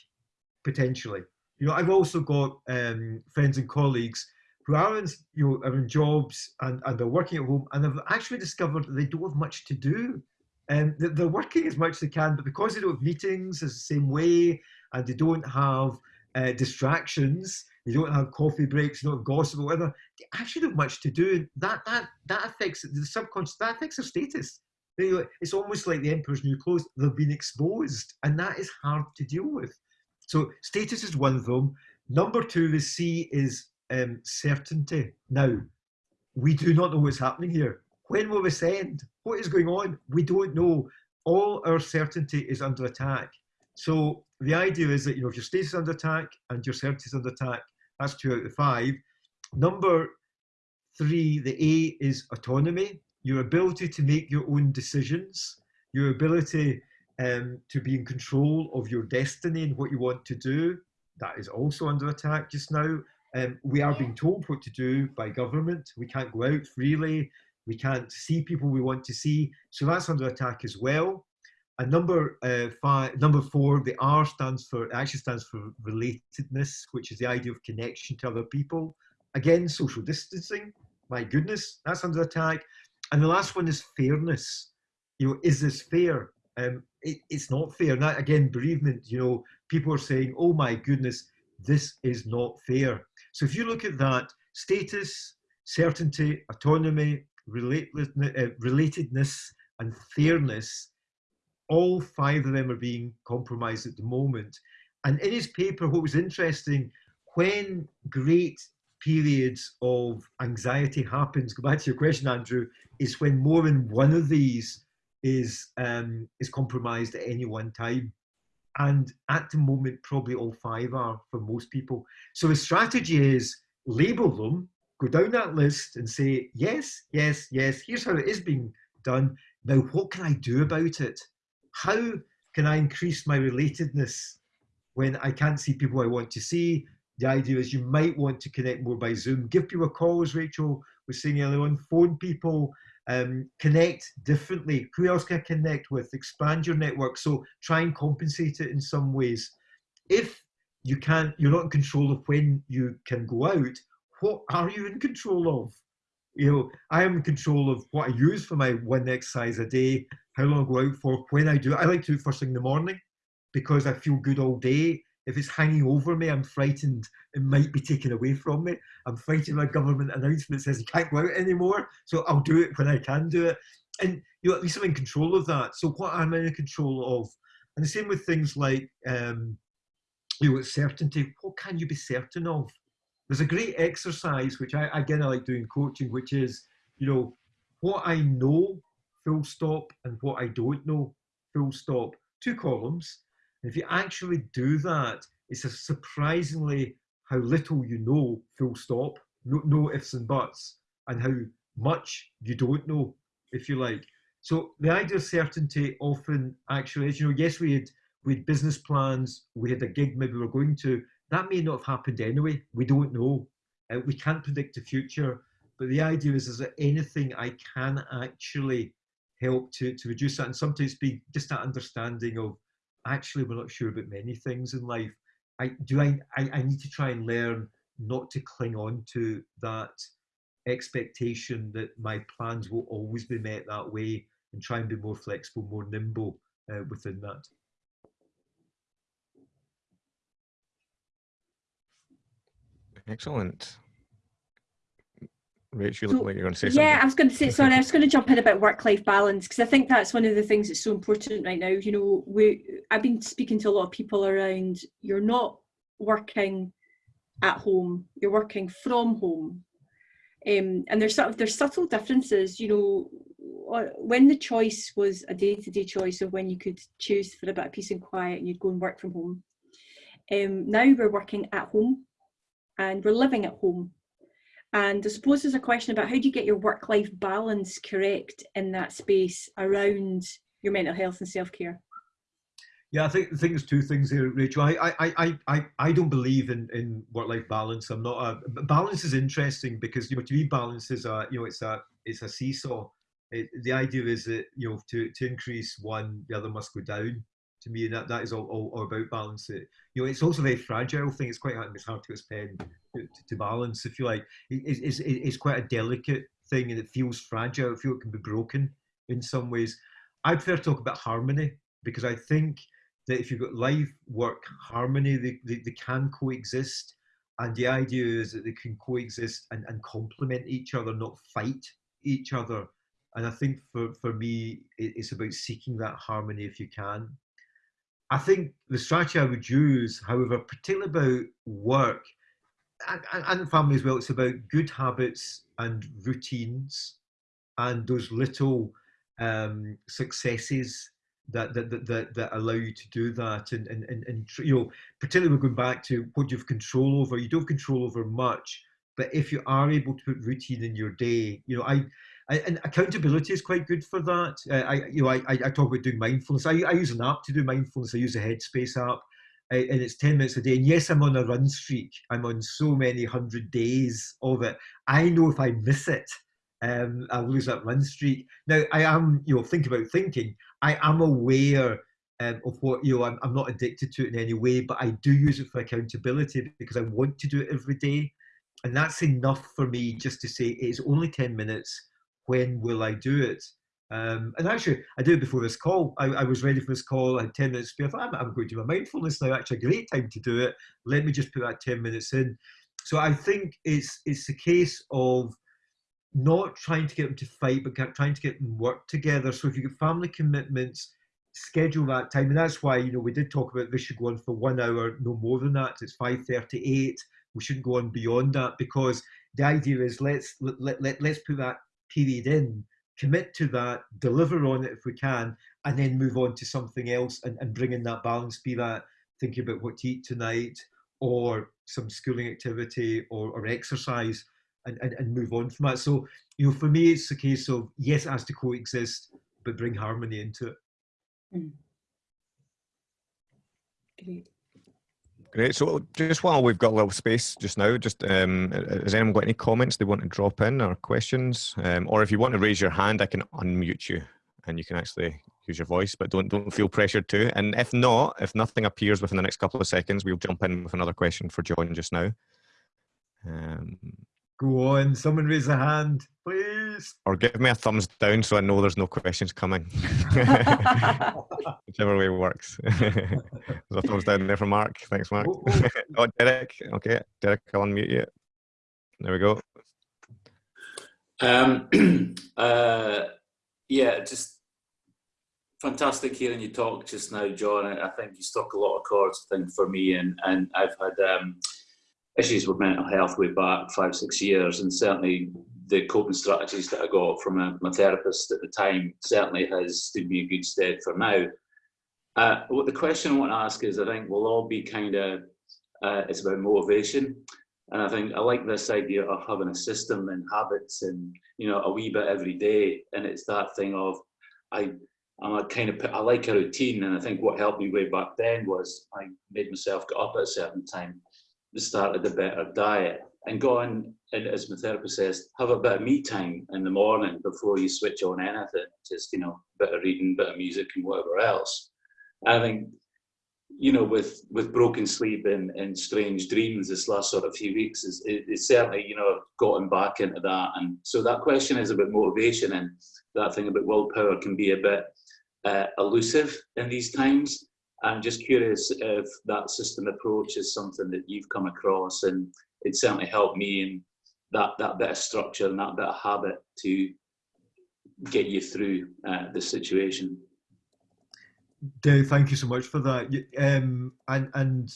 Potentially. You know, I've also got um, friends and colleagues who are in, you know, are in jobs and, and they're working at home and have actually discovered that they don't have much to do. And they're working as much as they can, but because they don't have meetings the same way and they don't have uh, distractions, they don't have coffee breaks, have gossip whatever, they actually don't have much to do. That that that affects the subconscious, that affects their status. It's almost like the emperor's new clothes, they've been exposed, and that is hard to deal with. So status is one of them. Number two, the C is um, certainty. Now, we do not know what's happening here. When will this end? What is going on? We don't know. All our certainty is under attack. So the idea is that you know if your status is under attack and your certainty is under attack, that's two out of five. Number three, the A is autonomy, your ability to make your own decisions, your ability um, to be in control of your destiny and what you want to do. That is also under attack just now. Um, we are being told what to do by government. We can't go out freely. We can't see people we want to see. So that's under attack as well. And number uh, five, number four, the R stands for actually stands for relatedness, which is the idea of connection to other people. Again, social distancing. My goodness, that's under attack. And the last one is fairness. You know, is this fair? Um, it, it's not fair. And that, again, bereavement. You know, people are saying, "Oh my goodness, this is not fair." So if you look at that, status, certainty, autonomy, uh, relatedness, and fairness, all five of them are being compromised at the moment. And in his paper, what was interesting, when great periods of anxiety happens, go back to your question, Andrew, is when more than one of these is um, is compromised at any one time. And at the moment, probably all five are for most people. So the strategy is label them, go down that list and say, yes, yes, yes, here's how it is being done. Now, what can I do about it? How can I increase my relatedness when I can't see people I want to see? The idea is you might want to connect more by Zoom. Give people a call, as Rachel was saying earlier on. Phone people, um, connect differently. Who else can I connect with? Expand your network. So try and compensate it in some ways. If you can't, you're not in control of when you can go out, what are you in control of? You know, I am in control of what I use for my one exercise a day, how long I go out for, when I do it. I like to do it first thing in the morning because I feel good all day if it's hanging over me, I'm frightened it might be taken away from me. I'm frightened by government announcement says you can't go out anymore. So I'll do it when I can do it. and you know, at least I'm in control of that. So what am I'm in control of, and the same with things like um, you know, certainty. What can you be certain of? There's a great exercise which I again I like doing coaching, which is you know what I know, full stop, and what I don't know, full stop. Two columns. And if you actually do that, it's a surprisingly how little you know, full stop. No, no ifs and buts, and how much you don't know, if you like. So the idea of certainty often actually is, you know, yes, we had we had business plans, we had a gig maybe we were going to. That may not have happened anyway. We don't know. Uh, we can't predict the future. But the idea is, is there anything I can actually help to, to reduce that? And sometimes be just that understanding of actually we're not sure about many things in life. I do I, I, I need to try and learn not to cling on to that expectation that my plans will always be met that way and try and be more flexible, more nimble uh, within that. Excellent. Rachel, you So, look like you're going to say Yeah. I was going to say, sorry, I was going to jump in about work-life balance because I think that's one of the things that's so important right now. You know, we I've been speaking to a lot of people around. You're not working at home; you're working from home, um, and there's sort of there's subtle differences. You know, when the choice was a day-to-day choice of when you could choose for a bit of peace and quiet, and you'd go and work from home. Um, now we're working at home, and we're living at home. And I suppose there's a question about how do you get your work life balance correct in that space around your mental health and self care? Yeah, I think the thing is two things here, Rachel. I I I I, I don't believe in, in work life balance. I'm not a balance is interesting because you know to me balance is a you know it's a it's a seesaw. It, the idea is that you know to, to increase one, the other must go down. To me, that, that is all, all, all about balance. It, you know, it's also a very fragile thing. It's quite hard, it's hard to to, to balance, if you like. It, it's, it's quite a delicate thing and it feels fragile. I feel it can be broken in some ways. I prefer to talk about harmony because I think that if you've got life, work, harmony, they, they, they can coexist. And the idea is that they can coexist and, and complement each other, not fight each other. And I think for, for me, it's about seeking that harmony if you can. I think the strategy I would use, however, particularly about work and, family as well, it's about good habits and routines and those little um, successes that, that, that, that, allow you to do that. And, and, and, and, you know, particularly we're going back to what you have control over. You don't have control over much, but if you are able to put routine in your day, you know, I, and accountability is quite good for that. Uh, I, you know, I, I talk about doing mindfulness. I, I use an app to do mindfulness. I use a Headspace app, uh, and it's ten minutes a day. And yes, I'm on a run streak. I'm on so many hundred days of it. I know if I miss it, um, I'll lose that run streak. Now, I am, you know, think about thinking. I am aware um, of what you know. I'm, I'm not addicted to it in any way, but I do use it for accountability because I want to do it every day, and that's enough for me just to say it's only ten minutes when will I do it? Um, and actually, I did it before this call. I, I, was ready for this call. I had 10 minutes spare. I'm, I'm, going to do my mindfulness now. Actually, a great time to do it. Let me just put that 10 minutes in. So I think it's it's a case of not trying to get them to fight, but trying to get them work together. So if you get family commitments, schedule that time. And that's why, you know, we did talk about this should go on for one hour, no more than that. It's 5.38. We shouldn't go on beyond that because the idea is let's let, let, let, let's put that period in, commit to that, deliver on it if we can, and then move on to something else and, and bring in that balance, be that thinking about what to eat tonight or some schooling activity or, or exercise and, and, and move on from that. So, you know, for me, it's a case of yes, it has to coexist, but bring harmony into it. Mm. Great. Great. So just while we've got a little space just now, just um, has anyone got any comments they want to drop in or questions? Um, or if you want to raise your hand, I can unmute you and you can actually use your voice, but don't don't feel pressured to. And if not, if nothing appears within the next couple of seconds, we'll jump in with another question for John just now. Um, Go on, someone raise a hand, please. Or give me a thumbs down so I know there's no questions coming. Whichever way works. there's a thumbs down there from Mark. Thanks, Mark. Oh, oh. oh, Derek. Okay, Derek, I'll unmute you. There we go. Um, uh, yeah, just fantastic hearing you talk just now, John. I think you struck a lot of chords, I think, for me, and, and I've had um, issues with mental health way back five, six years, and certainly the coping strategies that I got from a, my therapist at the time certainly has stood me in good stead for now. Uh, what the question I want to ask is, I think we'll all be kind of, uh, it's about motivation. And I think I like this idea of having a system and habits and, you know, a wee bit every day. And it's that thing of, I, I'm a kind of, I like a routine. And I think what helped me way back then was I made myself get up at a certain time, started a better diet and go on, and as my therapist says, have a bit of me time in the morning before you switch on anything. Just, you know, bit of reading, bit of music and whatever else. I think you know, with with broken sleep and, and strange dreams this last sort of few weeks is it's certainly, you know, gotten back into that. And so that question is about motivation and that thing about willpower can be a bit uh, elusive in these times. I'm just curious if that system approach is something that you've come across and it certainly helped me in that, that bit of structure and that bit of habit to get you through uh, the situation. Dave, thank you so much for that. Um, and and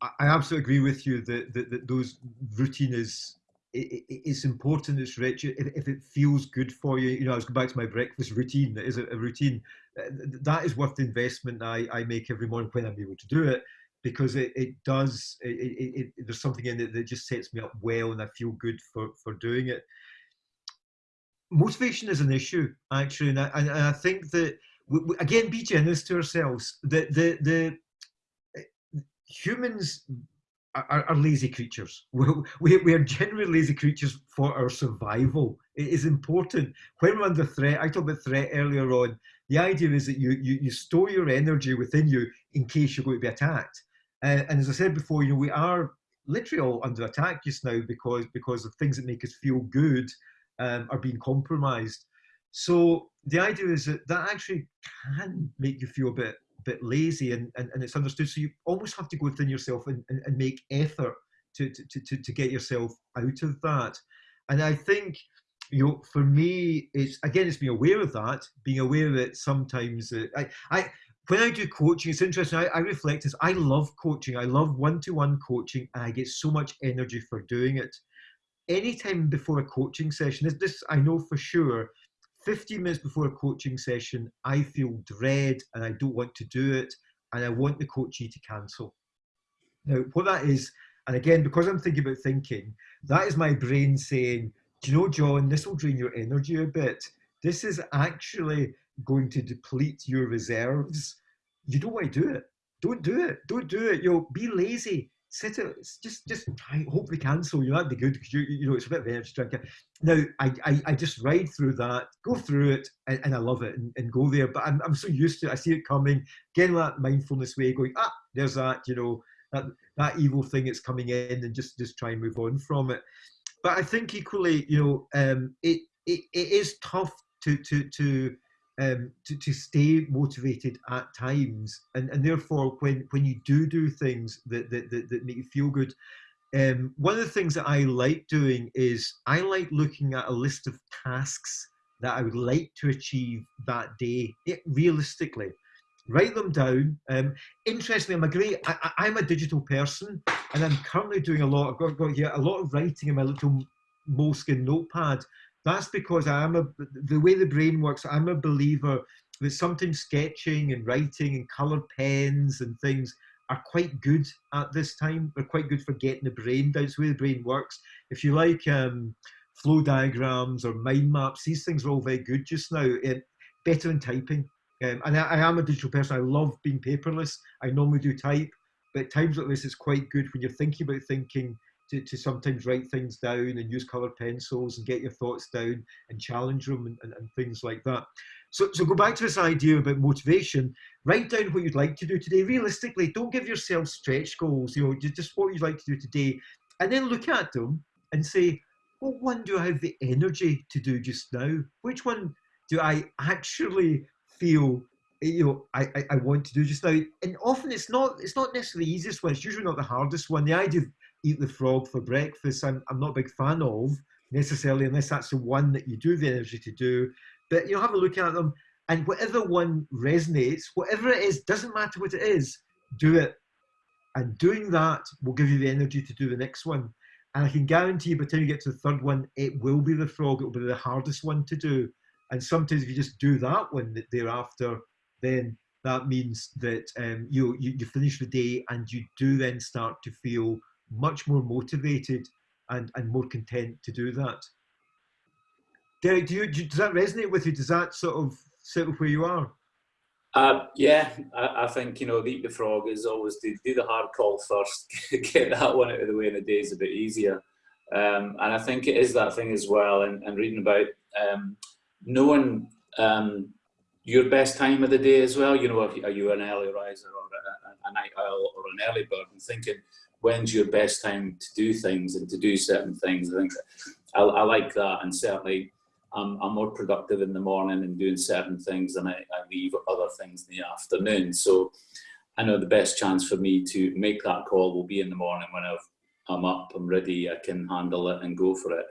I absolutely agree with you that, that, that those routine is it, it, it's important. It's rich. If, if, it feels good for you, you know, I was going back to my breakfast routine. That is a, a routine uh, that is worth the investment I, I make every morning when I'm able to do it because it, it does it, there's something in it that just sets me up well and I feel good for for doing it. Motivation is an issue actually, and I, and I think that we, again, be generous to ourselves. The, the, the humans are, are lazy creatures. We, we are generally lazy creatures for our survival. It is important. When we're under threat, I talked about threat earlier on, the idea is that you, you, you store your energy within you in case you're going to be attacked. Uh, and as I said before, you know, we are literally all under attack just now because, because of things that make us feel good um, are being compromised. So the idea is that that actually can make you feel a bit bit lazy and, and, and it's understood. So you almost have to go within yourself and, and, and make effort to, to, to, to get yourself out of that. And I think, you know, for me, it's again, it's being aware of that, being aware that sometimes uh, I, I, when I do coaching, it's interesting. I, I reflect as I love coaching. I love one-to-one -one coaching, and I get so much energy for doing it. Anytime before a coaching session, this, this I know for sure 15 minutes before a coaching session, I feel dread and I don't want to do it, and I want the coachee to cancel. Now, what that is, and again, because I'm thinking about thinking, that is my brain saying, Do you know, John, this will drain your energy a bit. This is actually going to deplete your reserves. You don't want to do it. Don't do it. Don't do it. You'll be lazy sit it, just just I hope they cancel you. That'd be good because you you know it's a bit of energy drinking. Now I, I, I just ride through that, go through it, and, and I love it and, and, go there. But I'm I'm so used to it. I see it coming. Again, that mindfulness way, going ah, there's that. You know that that evil thing that's coming in, and just just try and move on from it. But I think equally, you know, um, it, it it is tough to to to um, to, to stay motivated at times. And, and therefore, when, when you do do things that, that, that, that make you feel good, um, one of the things that I like doing is I like looking at a list of tasks that I would like to achieve that day, it, realistically. Write them down. Um, interestingly, I'm a great, I, am a digital person and I'm currently doing a lot, I've got, got here, a lot of writing in my little moleskin notepad that's because I am a, the way the brain works, I'm a believer that sometimes sketching and writing and colored pens and things are quite good at this time. They're quite good for getting the brain down. It's the way the brain works. If you like um, flow diagrams or mind maps, these things are all very good just now. It, better than typing. Um, and I, I, am a digital person. I love being paperless. I normally do type, but times like this, it's quite good when you're thinking about thinking to, to sometimes write things down and use colored pencils and get your thoughts down and challenge them and, and, and things like that. So, so go back to this idea about motivation. Write down what you'd like to do today. Realistically, don't give yourself stretch goals. You know, just what you'd like to do today, and then look at them and say, "What one do I have the energy to do just now? Which one do I actually feel eh, you know I, I, I want to do just now and often it's not it's not necessarily the easiest one it's usually not the hardest one the idea of eat the frog for breakfast, I'm, I'm not a big fan of necessarily, unless that's the one that you do the energy to do. but you know, have a look at them, and whatever one resonates, whatever it is, doesn't matter what it is, do it. And doing that will give you the energy to do the next one. And I can guarantee you, by the time you get to the third one, it will be the frog. It will be the hardest one to do. And sometimes if you just do that one thereafter, then that means that um, you, you, you finish the day and you do then start to feel much more motivated and, and more content to do that. Derek, do you, do, does that resonate with you? Does that sort of sit with where you are? Uh, yeah, I, I, think you know, eat the frog is always do, do the hard call first, get that one out of the way, and the day is a bit easier. Um, and I think it is that thing as well. And, and reading about um, knowing um, your best time of the day as well. You know, are you an early riser or a, a night owl or an early bird? And thinking when's your best time to do things and to do certain things. I think I, I like that, and certainly I'm, I'm, more productive in the morning and doing certain things than I, I leave other things in the afternoon. So I know the best chance for me to make that call will be in the morning when I've, I'm up, I'm ready, I can handle it and go for it.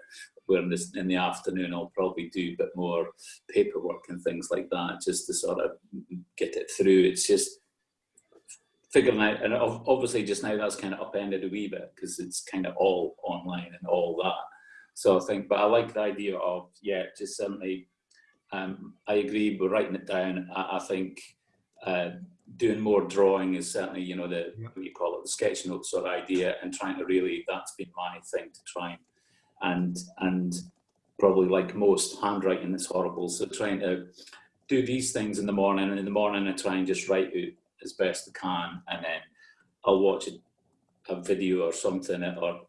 Where in, this, in the afternoon I'll probably do a bit more paperwork and things like that just to sort of get it through. It's just figuring out, and obviously just now that's kind of upended a wee bit because it's kind of all online and all that. So I think, but I like the idea of, yeah, just certainly, um, I agree with writing it down. I, I think uh, doing more drawing is certainly, you know, the, what you call it, the sketch notes sort of idea and trying to really, that's been my thing to try and, and probably like most handwriting is horrible. So trying to do these things in the morning and in the morning I try and just write out as best I can, and then I'll watch a, a video or something, or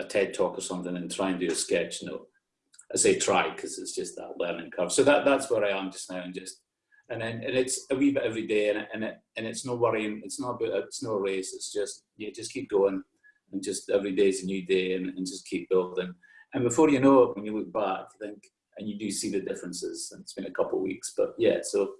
a TED talk or something, and try and do a sketch note. I say try because it's just that learning curve. So that that's where I am just now, and just and then and it's a wee bit every day, and and it and it's no worrying. It's not about it's no race. It's just you just keep going, and just every day is a new day, and, and just keep building. And before you know it, when you look back, you think and you do see the differences. And it's been a couple of weeks, but yeah, so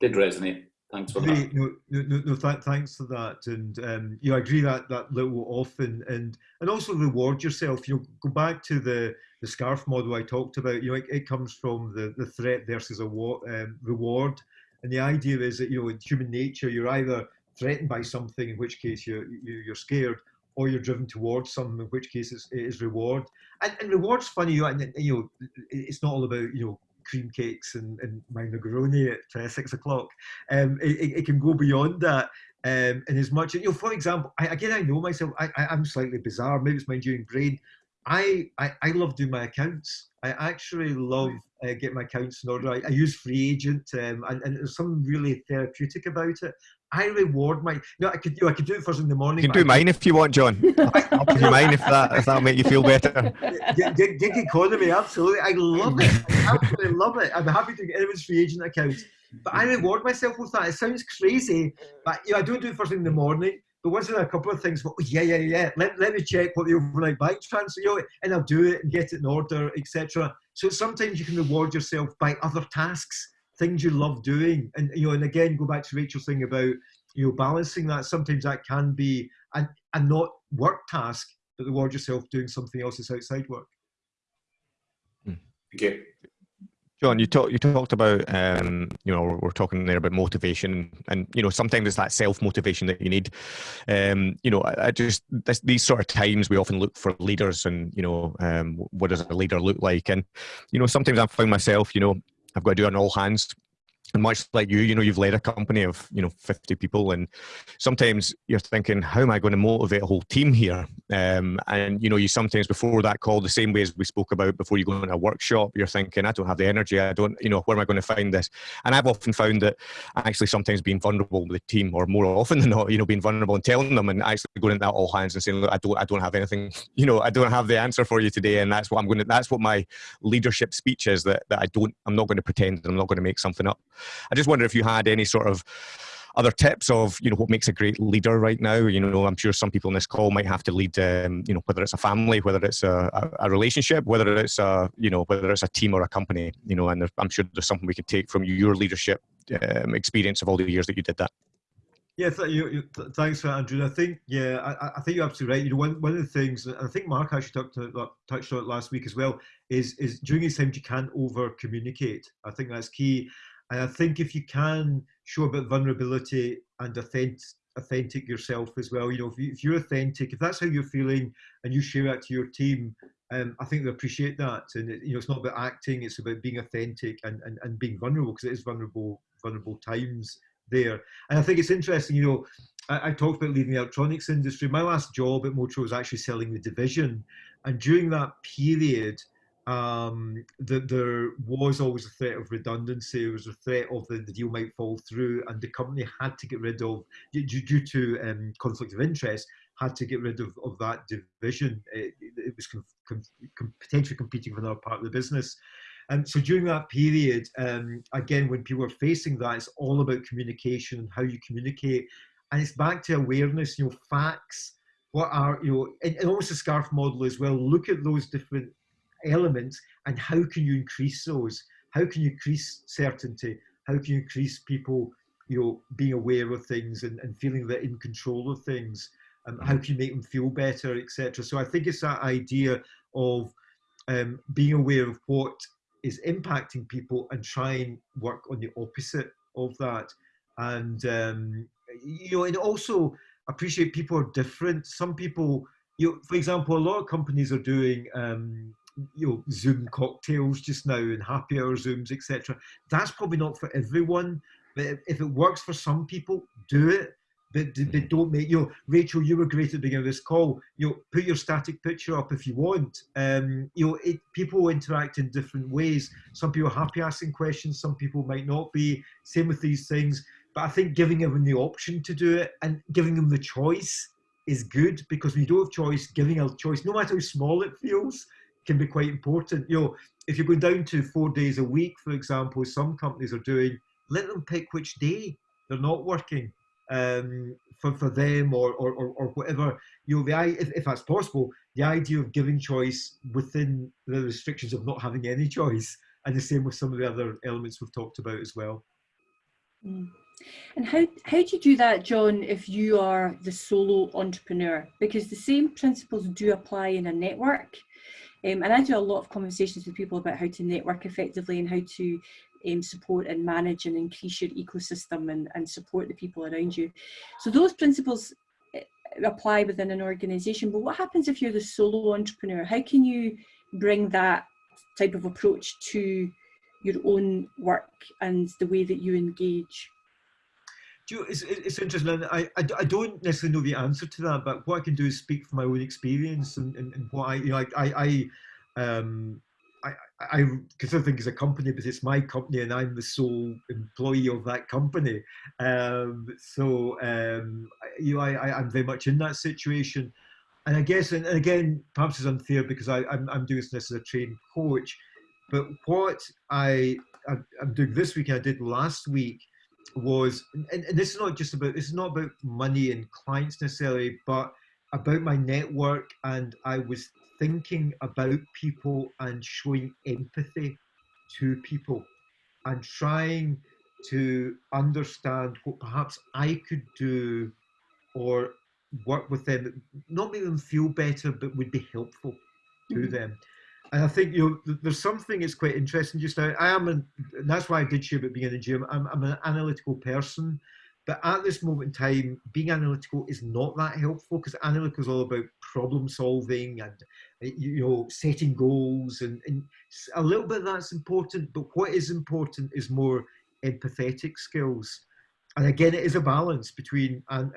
did resonate. Thanks for that. No, no, no, th thanks for that. And um, you I agree that that little often and and also reward yourself. You know, go back to the the scarf model I talked about. You know, it, it comes from the the threat versus a um, reward. And the idea is that you know, in human nature, you're either threatened by something, in which case you're you're scared, or you're driven towards something, in which case it's, it is reward. And, and reward's funny, you know, and, you know, it's not all about you know cream cakes and, and my Negroni at uh, six o'clock. Um, it, it, can go beyond that. Um, and as much, you know, for example, I, again, I know myself, I, I, am slightly bizarre, maybe it's my enduring brain. I, I, I love doing my accounts. I actually love uh, getting my accounts in order. I, I use FreeAgent um, and, and there's something really therapeutic about it. I reward my. You know, I could do. I could do it first in the morning. You can do mine if you want, John. I'll do mine if that if that'll make you feel better. Gig, gig economy, absolutely. I love it. I absolutely love it. I'm happy to get anyone's FreeAgent account, but I reward myself with that. It sounds crazy, but you know, I don't do it first in the morning. But once in a couple of things, well, yeah, yeah, yeah. Let, let me check what the overnight bike transfer, you know, and I'll do it and get it in order, etc. So sometimes you can reward yourself by other tasks things you love doing. And you know and again go back to rachel's thing about you know balancing that. Sometimes that can be a, a not work task but reward yourself doing something else that's outside work. Okay John, you talked you talked about um, you know we're, we're, talking there about motivation, and you know sometimes it's that self motivation that you need. Um, you know, I, I just this, these sort of times we often look for leaders, and you know um, what does a leader look like? And you know sometimes I find myself, you know, I've got to do an all hands and much like you, you know, you've led a company of, you know, 50 people. And sometimes you're thinking, how am I going to motivate a whole team here? Um, and, you know, you sometimes before that call, the same way as we spoke about before you go in a workshop, you're thinking, I don't have the energy. I don't, you know, where am I going to find this? And I've often found that actually sometimes being vulnerable with the team or more often than not, you know, being vulnerable and telling them and actually going into that all hands and saying, look, I don't, I don't have anything, you know, I don't have the answer for you today. And that's what I'm going to, that's what my leadership speech is that, that I don't, I'm not going to pretend I'm not going to make something up. I just wonder if you had any sort of other tips of you know what makes a great leader right now you know i'm sure some people in this call might have to lead um, you know whether it's a family whether it's a, a, relationship whether it's a you know whether it's a team or a company you know and there, i'm sure there's something we could take from your leadership um, experience of all the years that you did that Yeah, th- you, you, th- thanks for that, Andrew. I think, yeah, I, I think you're absolutely right. You know, one, one of the things, I think Mark actually talked to, touched on it last week as well, is is during these times you can't over communicate. I think that's key, and I think if you can show a bit of vulnerability and authentic, authentic yourself as well, you know, if, you, if you're authentic, if that's how you're feeling, and you share that to your team, um, I think they appreciate that. And it, you know, it's not about acting; it's about being authentic and and, and being vulnerable because it is vulnerable vulnerable times there. And I think it's interesting, you know, I, I, talked about leaving the electronics industry. My last job at Motor was actually selling the division. And during that period, um, the, there was always a threat of redundancy. There was a threat of the, the deal might fall through, and the company had to get rid of, due, due to um, conflict of interest, had to get rid of, of that division. It, it was com, com, potentially competing for another part of the business. And so during that period, um, again, when people are facing that, it's all about communication and how you communicate. And it's back to awareness, you know, facts. What are, you know, and, and almost the SCARF model as well. Look at those different elements and how can you increase those? How can you increase certainty? How can you increase people, you know, being aware of things and, and feeling that in control of things? Um, how can you make them feel better, etc. So I think it's that idea of um, being aware of what is impacting people and try and work on the opposite of that. And um, you know, and also appreciate people are different. Some people, you know, for example, a lot of companies are doing um, you know Zoom cocktails just now and happy hour Zooms, etc. That's probably not for everyone, but if it works for some people, do it but they don't make you know, Rachel, you were great at the beginning of this call. You know, put your static picture up if you want. Um, you know, it, people interact in different ways. Some people are happy asking questions, some people might not be. Same with these things. But I think giving them the option to do it and giving them the choice is good because we don't have choice, giving a choice, no matter how small it feels, can be quite important. You know, if you're going down to four days a week, for example, some companies are doing, let them pick which day they're not working um, for, for them or, or, or, or, whatever. You know, the if, if that's possible, the idea of giving choice within the restrictions of not having any choice, and the same with some of the other elements we've talked about as well. Mm. And how, how do you do that, John, if you are the solo entrepreneur? Because the same principles do apply in a network. Um, and I do a lot of conversations with people about how to network effectively and how to um, support and manage and increase your ecosystem and, and support the people around you. So those principles eh, apply within an organization, but what happens if you're the solo entrepreneur? How can you bring that type of approach to your own work and the way that you engage? You it's, it's interesting. I, I, I, don't necessarily know the answer to that, but what I can do is speak from my own experience and, and, and what I, you know, I, I, I um, I, I consider things as a company, but it's my company and I'm the sole employee of that company. Um, so, um, you know, I, am very much in that situation. And I guess, and again, perhaps it's unfair because I, I'm, I'm doing this as a trained coach. But what I, I'm doing this week, I did last week, was, and, and this is not just about, this is not about money and clients necessarily, but about my network. And I was thinking about people and showing empathy to people and trying to understand what perhaps I could do or work with them, not make them feel better, but would be helpful to mm-hmm. them. And I think you know, there's something that's quite interesting just now. I am, an, that's why I did share about being in the gym. I'm, I'm an analytical person, but at this moment in time, being analytical is not that helpful because analytical is all about problem solving and you know setting goals and, and a little bit that's important. But what is important is more empathetic skills. And again, it is a balance between and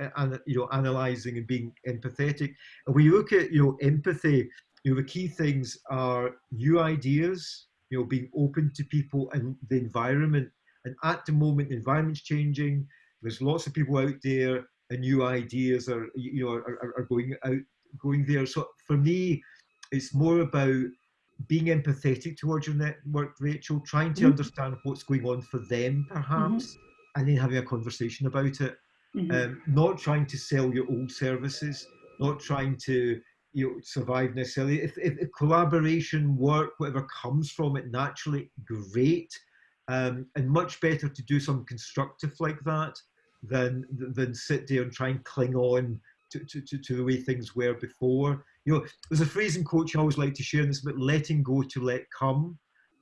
you know analyzing and being empathetic. And you look at you know empathy, you know the key things are new ideas, you know being open to people and the environment. And at the moment, the environment's changing there's lots of people out there, and new ideas are you know are, are going out going there. So for me, it's more about being empathetic towards your network, Rachel, trying to mm -hmm. understand what's going on for them, perhaps, mm -hmm. and then having a conversation about it. Mm -hmm. um, not trying to sell your old services, not trying to you know survive necessarily. If, if, if collaboration, work, whatever comes from it naturally, great, um, and much better to do some constructive like that than than sit there and try and cling on to, to, to, to the way things were before. You know, there's a phrase in coaching I always like to share, and it's about letting go to let come.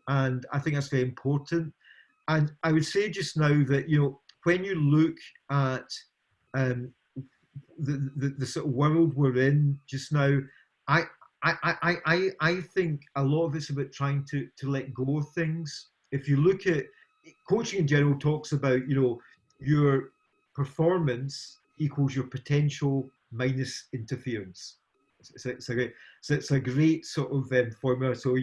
And I think that's very important. And I would say just now that, you know, when you look at um, the, the, the sort of world we're in just now, I, I, I, I, I think a lot of it's about trying to, to let go of things. If you look at coaching in general talks about, you know, your performance equals your potential minus interference. It's, it's, a, great, so it's a great sort of um, formula. So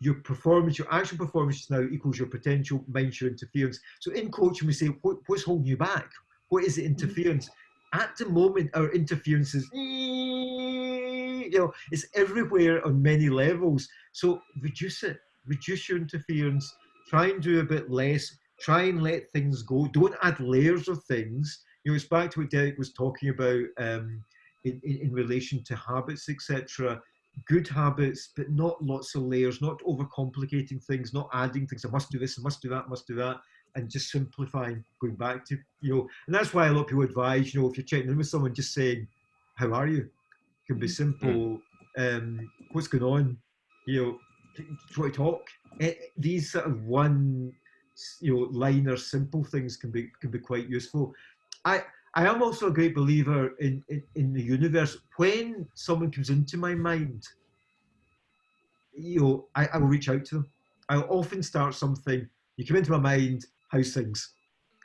your performance, your actual performance now equals your potential minus your interference. So in coaching, we say, what, what's holding you back? What is the mm-hmm. interference? At the moment, our interference is, you know, it's everywhere on many levels. So reduce it, reduce your interference, try and do a bit less, try and let things go. Don't add layers of things. You know, it's back to what Derek was talking about um, in, in, in relation to habits, etc good habits, but not lots of layers, not overcomplicating things, not adding things. I must do this, I must do that, I must do that, and just simplifying, going back to, you know, and that's why a lot of people advise, you know, if you're checking in with someone, just saying, how are you? It can be mm-hmm. simple. Um, what's going on? You know, try to talk. It, eh, these sort of one, you know, liner simple things can be can be quite useful. I I am also a great believer in, in, in, the universe. When someone comes into my mind, you know, I, I will reach out to them. I'll often start something. You come into my mind, how's things?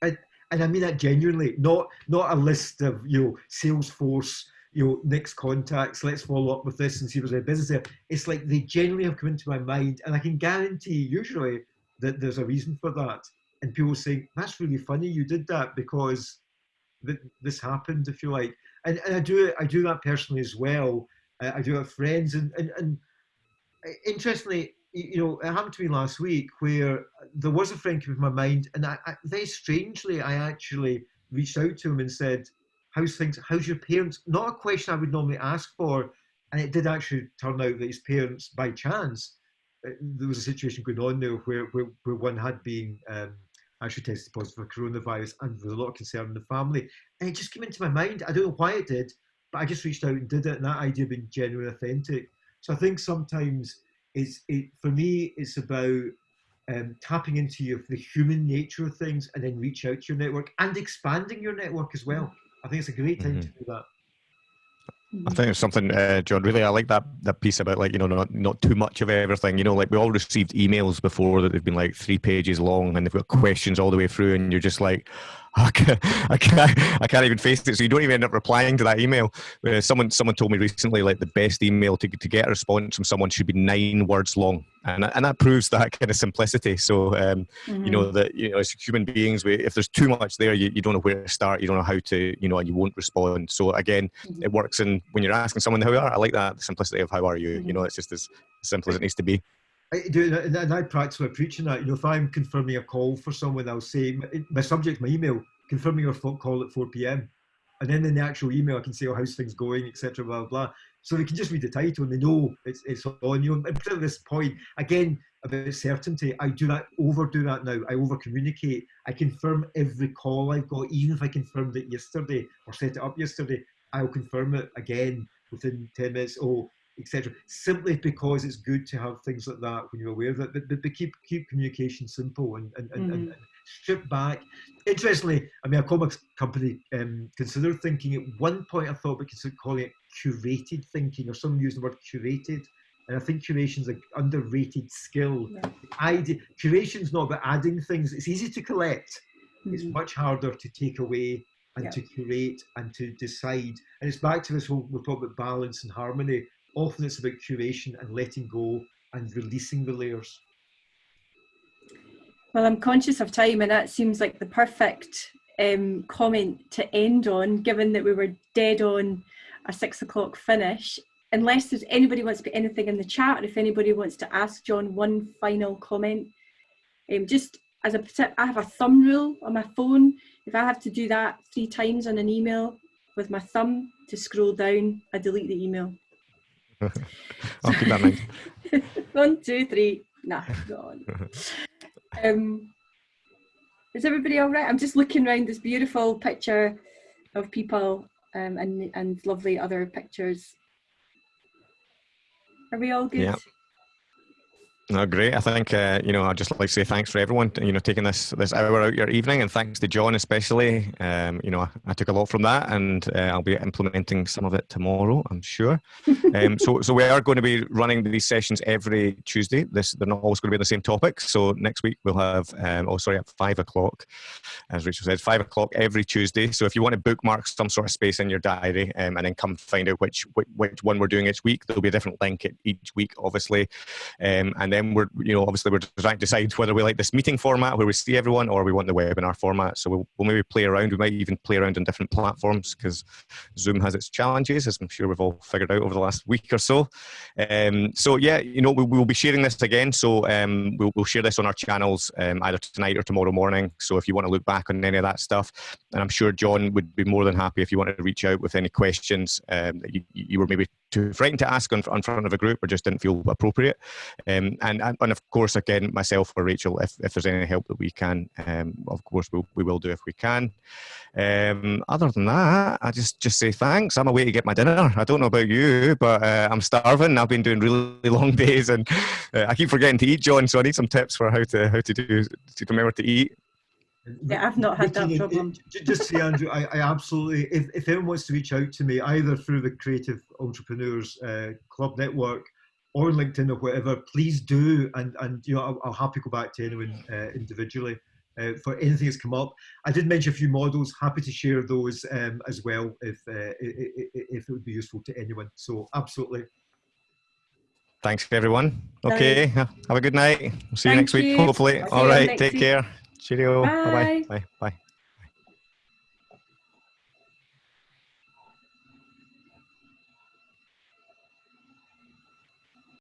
And, and I mean that genuinely, not not a list of you know Salesforce, you know, next contacts. Let's follow up with this and see there's any business there. It's like they genuinely have come into my mind, and I can guarantee usually that there's a reason for that. And people saying that's really funny you did that because that this happened, if you like. And, and I do I do that personally as well. I, I do have friends, and, and and uh, interestingly, you know, it happened to me last week where there was a friend came to my mind, and I, I, very strangely, I actually reached out to him and said, "How's things? How's your parents?" Not a question I would normally ask for, and it did actually turn out that his parents, by chance, uh, there was a situation going on there where where, where one had been um, actually tested positive for coronavirus and there was a lot of concern in the family. And it just came into my mind. I don't know why it did, but I just reached out and did it. And that idea being genuine, authentic. So I think sometimes it's, it, for me, it's about um, tapping into your, the human nature of things and then reach out to your network and expanding your network as well. I think it's a great time mm-hmm. to do that. I think it's something, uh, John. Really, I like that that piece about like you know not not too much of everything. You know, like we all received emails before that they've been like three pages long and they've got questions all the way through, and you're just like, I can't, I can't, I can't even face it. So you don't even end up replying to that email. Uh, someone, someone told me recently, like the best email to, to get a response from someone should be nine words long, and and that proves that kind of simplicity. So um, mm-hmm. you know mm-hmm. that you know as human beings, we, if there's too much there, you, you don't know where to start. You don't know how to, you know, and you won't respond. So again, mm-hmm. it works. And when you're asking someone how are, I like that the simplicity of how are you. Mm-hmm. You know, it's just as simple as it needs to be. I do, and I practice my preaching that. You know, if I'm confirming a call for someone, I'll say my subject, my email, confirming your call at 4 p.m. And then in the actual email, I can say, "Oh, how's things going?" etc. Blah, blah blah. So they can just read the title and they know it's it's on you. And at this point, again about certainty, I do that, overdo that now. I over communicate. I confirm every call I've got, even if I confirmed it yesterday or set it up yesterday. I'll confirm it again within 10 minutes. Oh, etc. Simply because it's good to have things like that when you're aware of it. But, but, but keep keep communication simple and and, mm. and, and, strip back. Interestingly, I mean, a comics company um, considered thinking at one point. I thought we could call it curated thinking, or some use the word curated. And I think curation is an underrated skill. Yeah. Idea, curation's not about adding things. It's easy to collect. Mm-hmm. It's much harder to take away and yeah. to curate and to decide. And it's back to this whole, we're talking about balance and harmony often it's about curation and letting go and releasing the layers. Well, I'm conscious of time, and that seems like the perfect um, comment to end on, given that we were dead on a six o'clock finish. Unless there's anybody wants to put anything in the chat, or if anybody wants to ask John one final comment, um, just as a I have a thumb rule on my phone. If I have to do that three times on an email with my thumb to scroll down, I delete the email. I'll keep that in mind. One, two, three. Nah, go on. Um, Is everybody all right? I'm just looking around this beautiful picture of people um, and and lovely other pictures. Are we all good? Yeah. No, great. I think uh, you know I'd just like to say thanks for everyone. You know, taking this this hour out your evening, and thanks to John especially. Um, you know, I, I, took a lot from that, and uh, I'll be implementing some of it tomorrow. I'm sure. um, so, so we are going to be running these sessions every Tuesday. This they're not always going to be the same topic. So next week we'll have um, oh sorry at five o'clock, as Rachel said, five o'clock every Tuesday. So if you want to bookmark some sort of space in your diary, um, and then come find out which, which which one we're doing each week, there'll be a different link each week, obviously, um, and then we're you know obviously we're trying to decide whether we like this meeting format where we see everyone or we want the webinar format. So we'll, we'll maybe play around. We might even play around on different platforms because zoom has its challenges as i'm sure we've all figured out over the last week or so. Um, so yeah you know we, will be sharing this again. So um, we'll, we'll, share this on our channels um, either tonight or tomorrow morning. So if you want to look back on any of that stuff and i'm sure john would be more than happy if you wanted to reach out with any questions um, that you, you were maybe too frightened to ask on, in, front of a group or just didn't feel appropriate. Um, and, and of course, again, myself or Rachel, if, if there's any help that we can, um, of course, we'll, we will do if we can. Um, other than that, I just, just say thanks. I'm away to get my dinner. I don't know about you, but uh, I'm starving. I've been doing really long days and uh, I keep forgetting to eat, John. So I need some tips for how to, how to do, to remember to eat. Yeah, I've not had that problem. Just say, Andrew, I, I, absolutely, if, if anyone wants to reach out to me, either through the Creative Entrepreneurs uh, Club Network or LinkedIn or whatever, please do. And, and you know, I'll, I'll happy go back to anyone uh, individually uh, for anything that's come up. I did mention a few models, happy to share those um, as well if, uh, if it would be useful to anyone. So absolutely. Thanks everyone. Okay, have a good night. We'll see Thank you next week, you. hopefully. All right, take week. care. 知了，拜拜。拜拜。